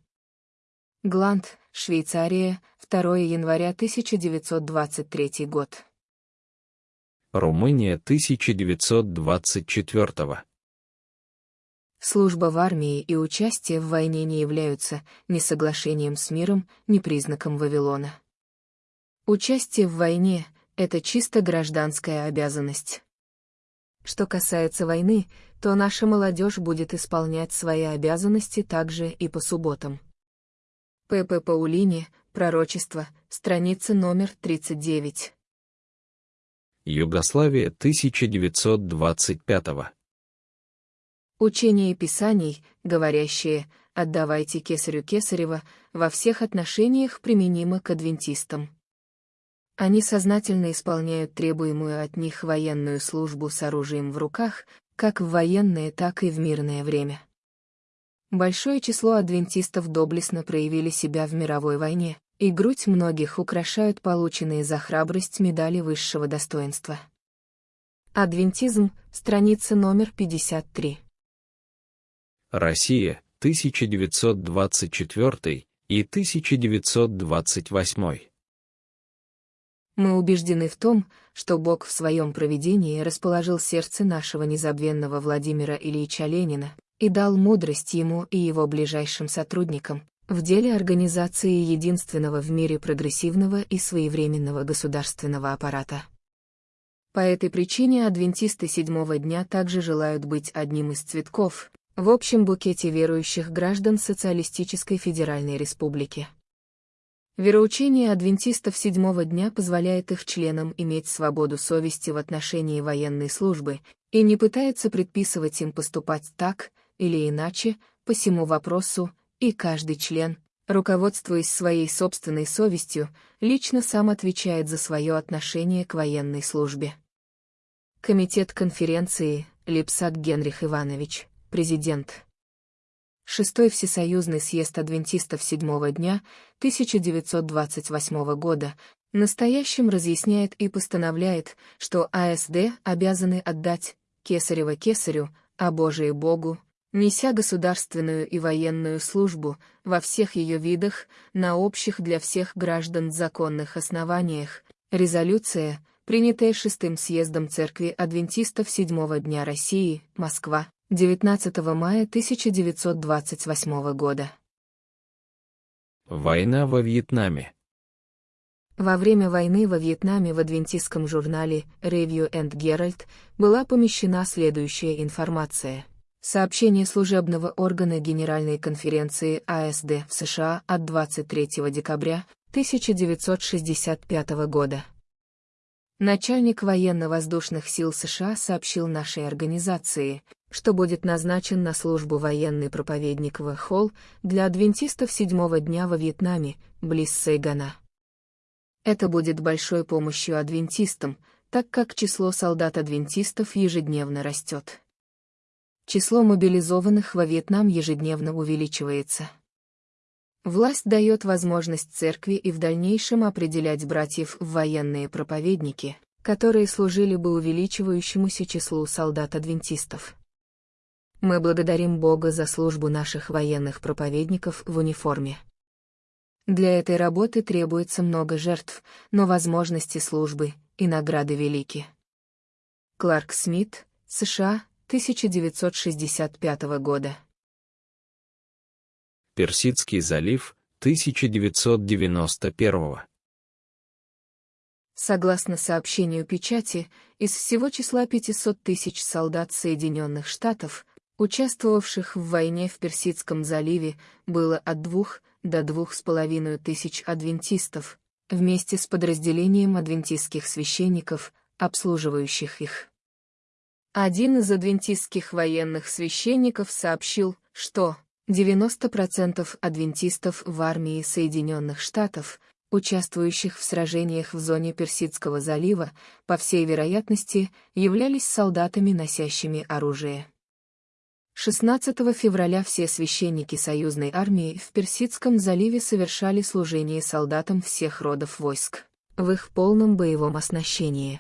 Гланд, Швейцария, 2 января 1923 год. Румыния 1924 Служба в армии и участие в войне не являются ни соглашением с миром, ни признаком Вавилона. Участие в войне — это чисто гражданская обязанность. Что касается войны, то наша молодежь будет исполнять свои обязанности также и по субботам. П.П. Паулини, Пророчество, страница номер 39. Югославия 1925 Учение Писаний, говорящие «отдавайте кесарю кесарева», во всех отношениях применимо к адвентистам. Они сознательно исполняют требуемую от них военную службу с оружием в руках, как в военное, так и в мирное время. Большое число адвентистов доблестно проявили себя в мировой войне, и грудь многих украшают полученные за храбрость медали высшего достоинства. Адвентизм, страница номер 53. Россия, 1924 и 1928. Мы убеждены в том, что Бог в своем провидении расположил сердце нашего незабвенного Владимира Ильича Ленина и дал мудрость ему и его ближайшим сотрудникам в деле организации единственного в мире прогрессивного и своевременного государственного аппарата. По этой причине адвентисты седьмого дня также желают быть одним из цветков, в общем букете верующих граждан Социалистической Федеральной Республики. Вероучение адвентистов седьмого дня позволяет их членам иметь свободу совести в отношении военной службы и не пытается предписывать им поступать так или иначе по всему вопросу, и каждый член, руководствуясь своей собственной совестью, лично сам отвечает за свое отношение к военной службе. Комитет конференции, Липсак Генрих Иванович президент. Шестой Всесоюзный съезд адвентистов седьмого дня 1928 года настоящим разъясняет и постановляет, что АСД обязаны отдать Кесарева Кесарю, а Божие Богу, неся государственную и военную службу во всех ее видах на общих для всех граждан законных основаниях. Резолюция, принятая шестым съездом Церкви Адвентистов Седьмого дня России, Москва, 19 мая 1928 года. Война во Вьетнаме. Во время войны во Вьетнаме в адвентистском журнале Review and Herald была помещена следующая информация. Сообщение служебного органа Генеральной конференции АСД в США от 23 декабря 1965 года. Начальник военно-воздушных сил США сообщил нашей организации, что будет назначен на службу военный проповедник в Холл для адвентистов седьмого дня во Вьетнаме, близ Сайгана. Это будет большой помощью адвентистам, так как число солдат-адвентистов ежедневно растет. Число мобилизованных во Вьетнам ежедневно увеличивается. Власть дает возможность церкви и в дальнейшем определять братьев в военные проповедники, которые служили бы увеличивающемуся числу солдат-адвентистов. Мы благодарим Бога за службу наших военных проповедников в униформе. Для этой работы требуется много жертв, но возможности службы и награды велики. Кларк Смит, США, 1965 года. Персидский залив, 1991 Согласно сообщению печати, из всего числа 500 тысяч солдат Соединенных Штатов, участвовавших в войне в Персидском заливе, было от двух до двух с половиной тысяч адвентистов, вместе с подразделением адвентистских священников, обслуживающих их. Один из адвентистских военных священников сообщил, что 90% адвентистов в армии Соединенных Штатов, участвующих в сражениях в зоне Персидского залива, по всей вероятности, являлись солдатами, носящими оружие. 16 февраля все священники союзной армии в Персидском заливе совершали служение солдатам всех родов войск, в их полном боевом оснащении.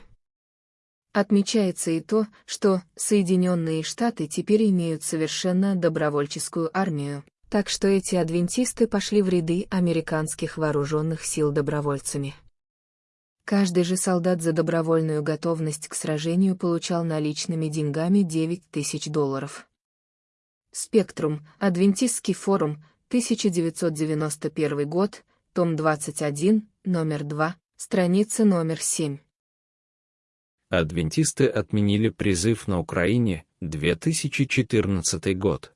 Отмечается и то, что Соединенные Штаты теперь имеют совершенно добровольческую армию, так что эти адвентисты пошли в ряды американских вооруженных сил добровольцами. Каждый же солдат за добровольную готовность к сражению получал наличными деньгами 9 тысяч долларов. Спектрум, Адвентистский форум, 1991 год, том 21, номер 2, страница номер 7. Адвентисты отменили призыв на Украине, 2014 год.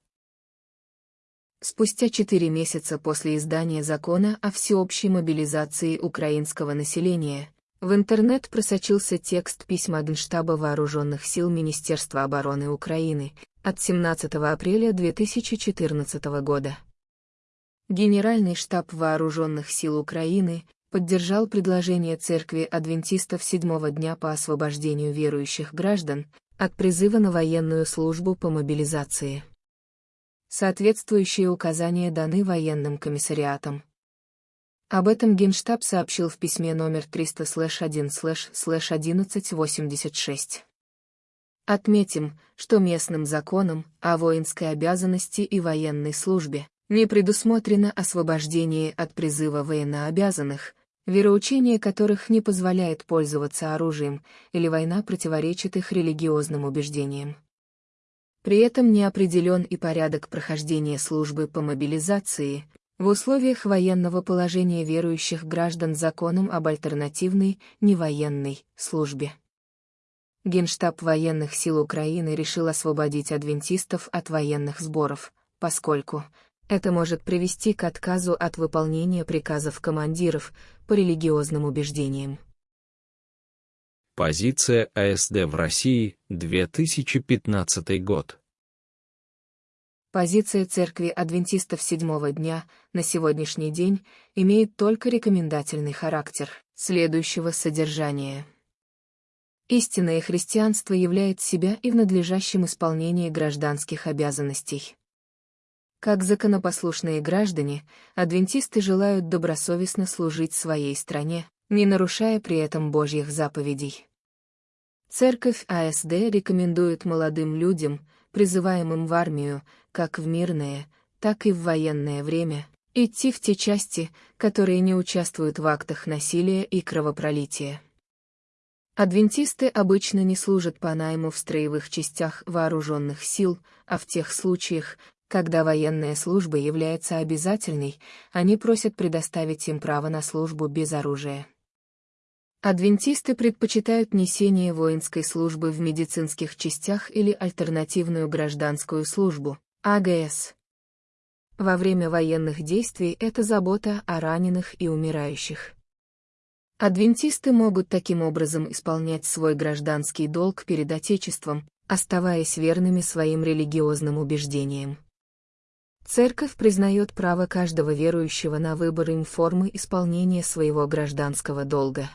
Спустя четыре месяца после издания закона о всеобщей мобилизации украинского населения, в интернет просочился текст письма Генштаба Вооруженных сил Министерства обороны Украины от 17 апреля 2014 года. Генеральный штаб Вооруженных сил Украины поддержал предложение Церкви Адвентистов седьмого дня по освобождению верующих граждан от призыва на военную службу по мобилизации. Соответствующие указания даны военным комиссариатам. Об этом Генштаб сообщил в письме номер 300-1-1186. Отметим, что местным законом о воинской обязанности и военной службе не предусмотрено освобождение от призыва военнообязанных, вероучение которых не позволяет пользоваться оружием, или война противоречит их религиозным убеждениям. При этом не определен и порядок прохождения службы по мобилизации, в условиях военного положения верующих граждан законом об альтернативной, невоенной, службе. Генштаб военных сил Украины решил освободить адвентистов от военных сборов, поскольку это может привести к отказу от выполнения приказов командиров по религиозным убеждениям. Позиция АСД в России, 2015 год. Позиция Церкви Адвентистов Седьмого Дня на сегодняшний день имеет только рекомендательный характер, следующего содержания. Истинное христианство являет себя и в надлежащем исполнении гражданских обязанностей. Как законопослушные граждане, адвентисты желают добросовестно служить своей стране, не нарушая при этом Божьих заповедей. Церковь АСД рекомендует молодым людям, призываемым в армию, как в мирное, так и в военное время, идти в те части, которые не участвуют в актах насилия и кровопролития. Адвентисты обычно не служат по найму в строевых частях вооруженных сил, а в тех случаях, когда военная служба является обязательной, они просят предоставить им право на службу без оружия. Адвентисты предпочитают несение воинской службы в медицинских частях или альтернативную гражданскую службу, АГС. Во время военных действий это забота о раненых и умирающих. Адвентисты могут таким образом исполнять свой гражданский долг перед Отечеством, оставаясь верными своим религиозным убеждениям. Церковь признает право каждого верующего на выбор им формы исполнения своего гражданского долга.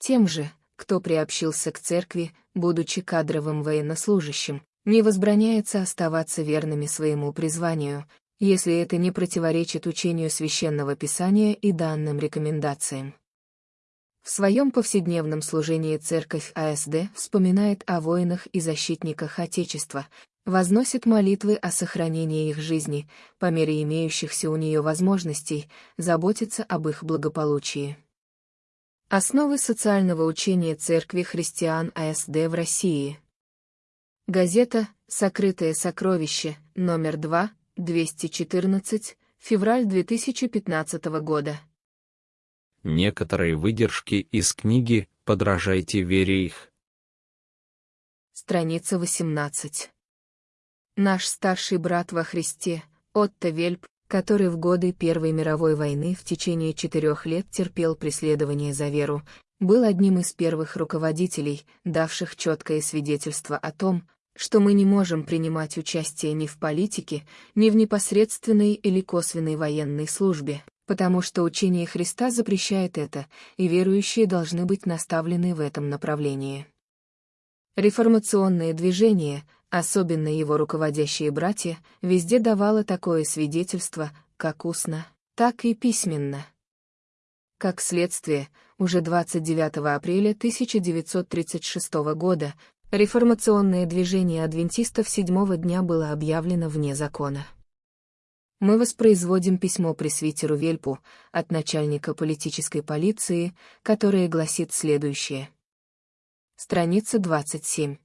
Тем же, кто приобщился к церкви, будучи кадровым военнослужащим, не возбраняется оставаться верными своему призванию, если это не противоречит учению священного писания и данным рекомендациям. В своем повседневном служении церковь АСД вспоминает о воинах и защитниках Отечества, возносит молитвы о сохранении их жизни, по мере имеющихся у нее возможностей, заботится об их благополучии. Основы социального учения Церкви христиан АСД в России. Газета «Сокрытое сокровище», номер 2, 214, февраль 2015 года. Некоторые выдержки из книги «Подражайте вере их». Страница 18. Наш старший брат во Христе, Отто Вельп, который в годы Первой мировой войны в течение четырех лет терпел преследование за веру, был одним из первых руководителей, давших четкое свидетельство о том, что мы не можем принимать участие ни в политике, ни в непосредственной или косвенной военной службе, потому что учение Христа запрещает это, и верующие должны быть наставлены в этом направлении. Реформационное движение, особенно его руководящие братья, везде давало такое свидетельство, как устно, так и письменно. Как следствие, уже 29 апреля 1936 года реформационное движение адвентистов седьмого дня было объявлено вне закона. Мы воспроизводим письмо пресвитеру Вельпу от начальника политической полиции, которое гласит следующее. Страница 27.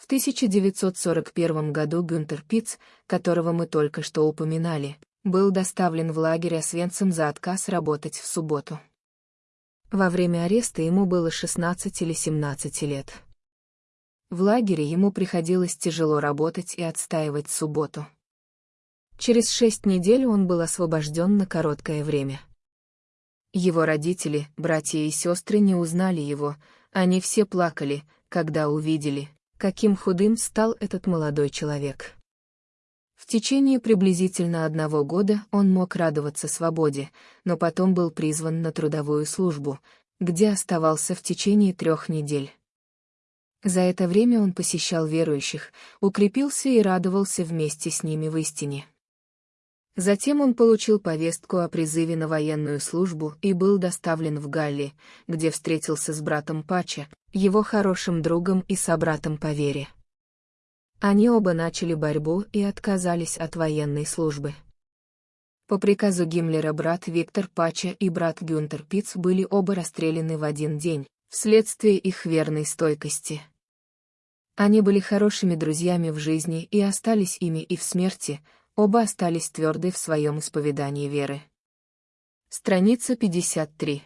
В 1941 году Гюнтер Пиц, которого мы только что упоминали, был доставлен в лагерь Освенцим за отказ работать в субботу. Во время ареста ему было 16 или 17 лет. В лагере ему приходилось тяжело работать и отстаивать субботу. Через шесть недель он был освобожден на короткое время. Его родители, братья и сестры не узнали его, они все плакали, когда увидели, каким худым стал этот молодой человек. В течение приблизительно одного года он мог радоваться свободе, но потом был призван на трудовую службу, где оставался в течение трех недель. За это время он посещал верующих, укрепился и радовался вместе с ними в истине. Затем он получил повестку о призыве на военную службу и был доставлен в Галли, где встретился с братом Пача, его хорошим другом и собратом по вере. Они оба начали борьбу и отказались от военной службы. По приказу Гиммлера брат Виктор Пача и брат Гюнтер Пиц были оба расстреляны в один день, вследствие их верной стойкости. Они были хорошими друзьями в жизни и остались ими и в смерти, Оба остались тверды в своем исповедании веры. Страница 53.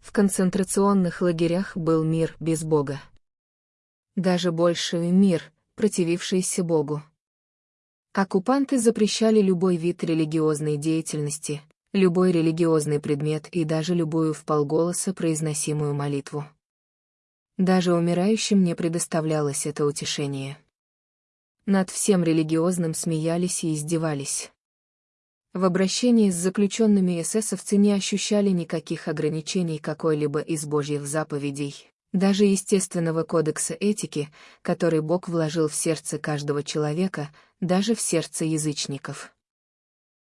В концентрационных лагерях был мир без Бога. Даже больший мир, противившийся Богу. Оккупанты запрещали любой вид религиозной деятельности, любой религиозный предмет и даже любую вполголоса произносимую молитву. Даже умирающим не предоставлялось это утешение. Над всем религиозным смеялись и издевались. В обращении с заключенными эсэсовцы не ощущали никаких ограничений какой-либо из Божьих заповедей, даже естественного кодекса этики, который Бог вложил в сердце каждого человека, даже в сердце язычников.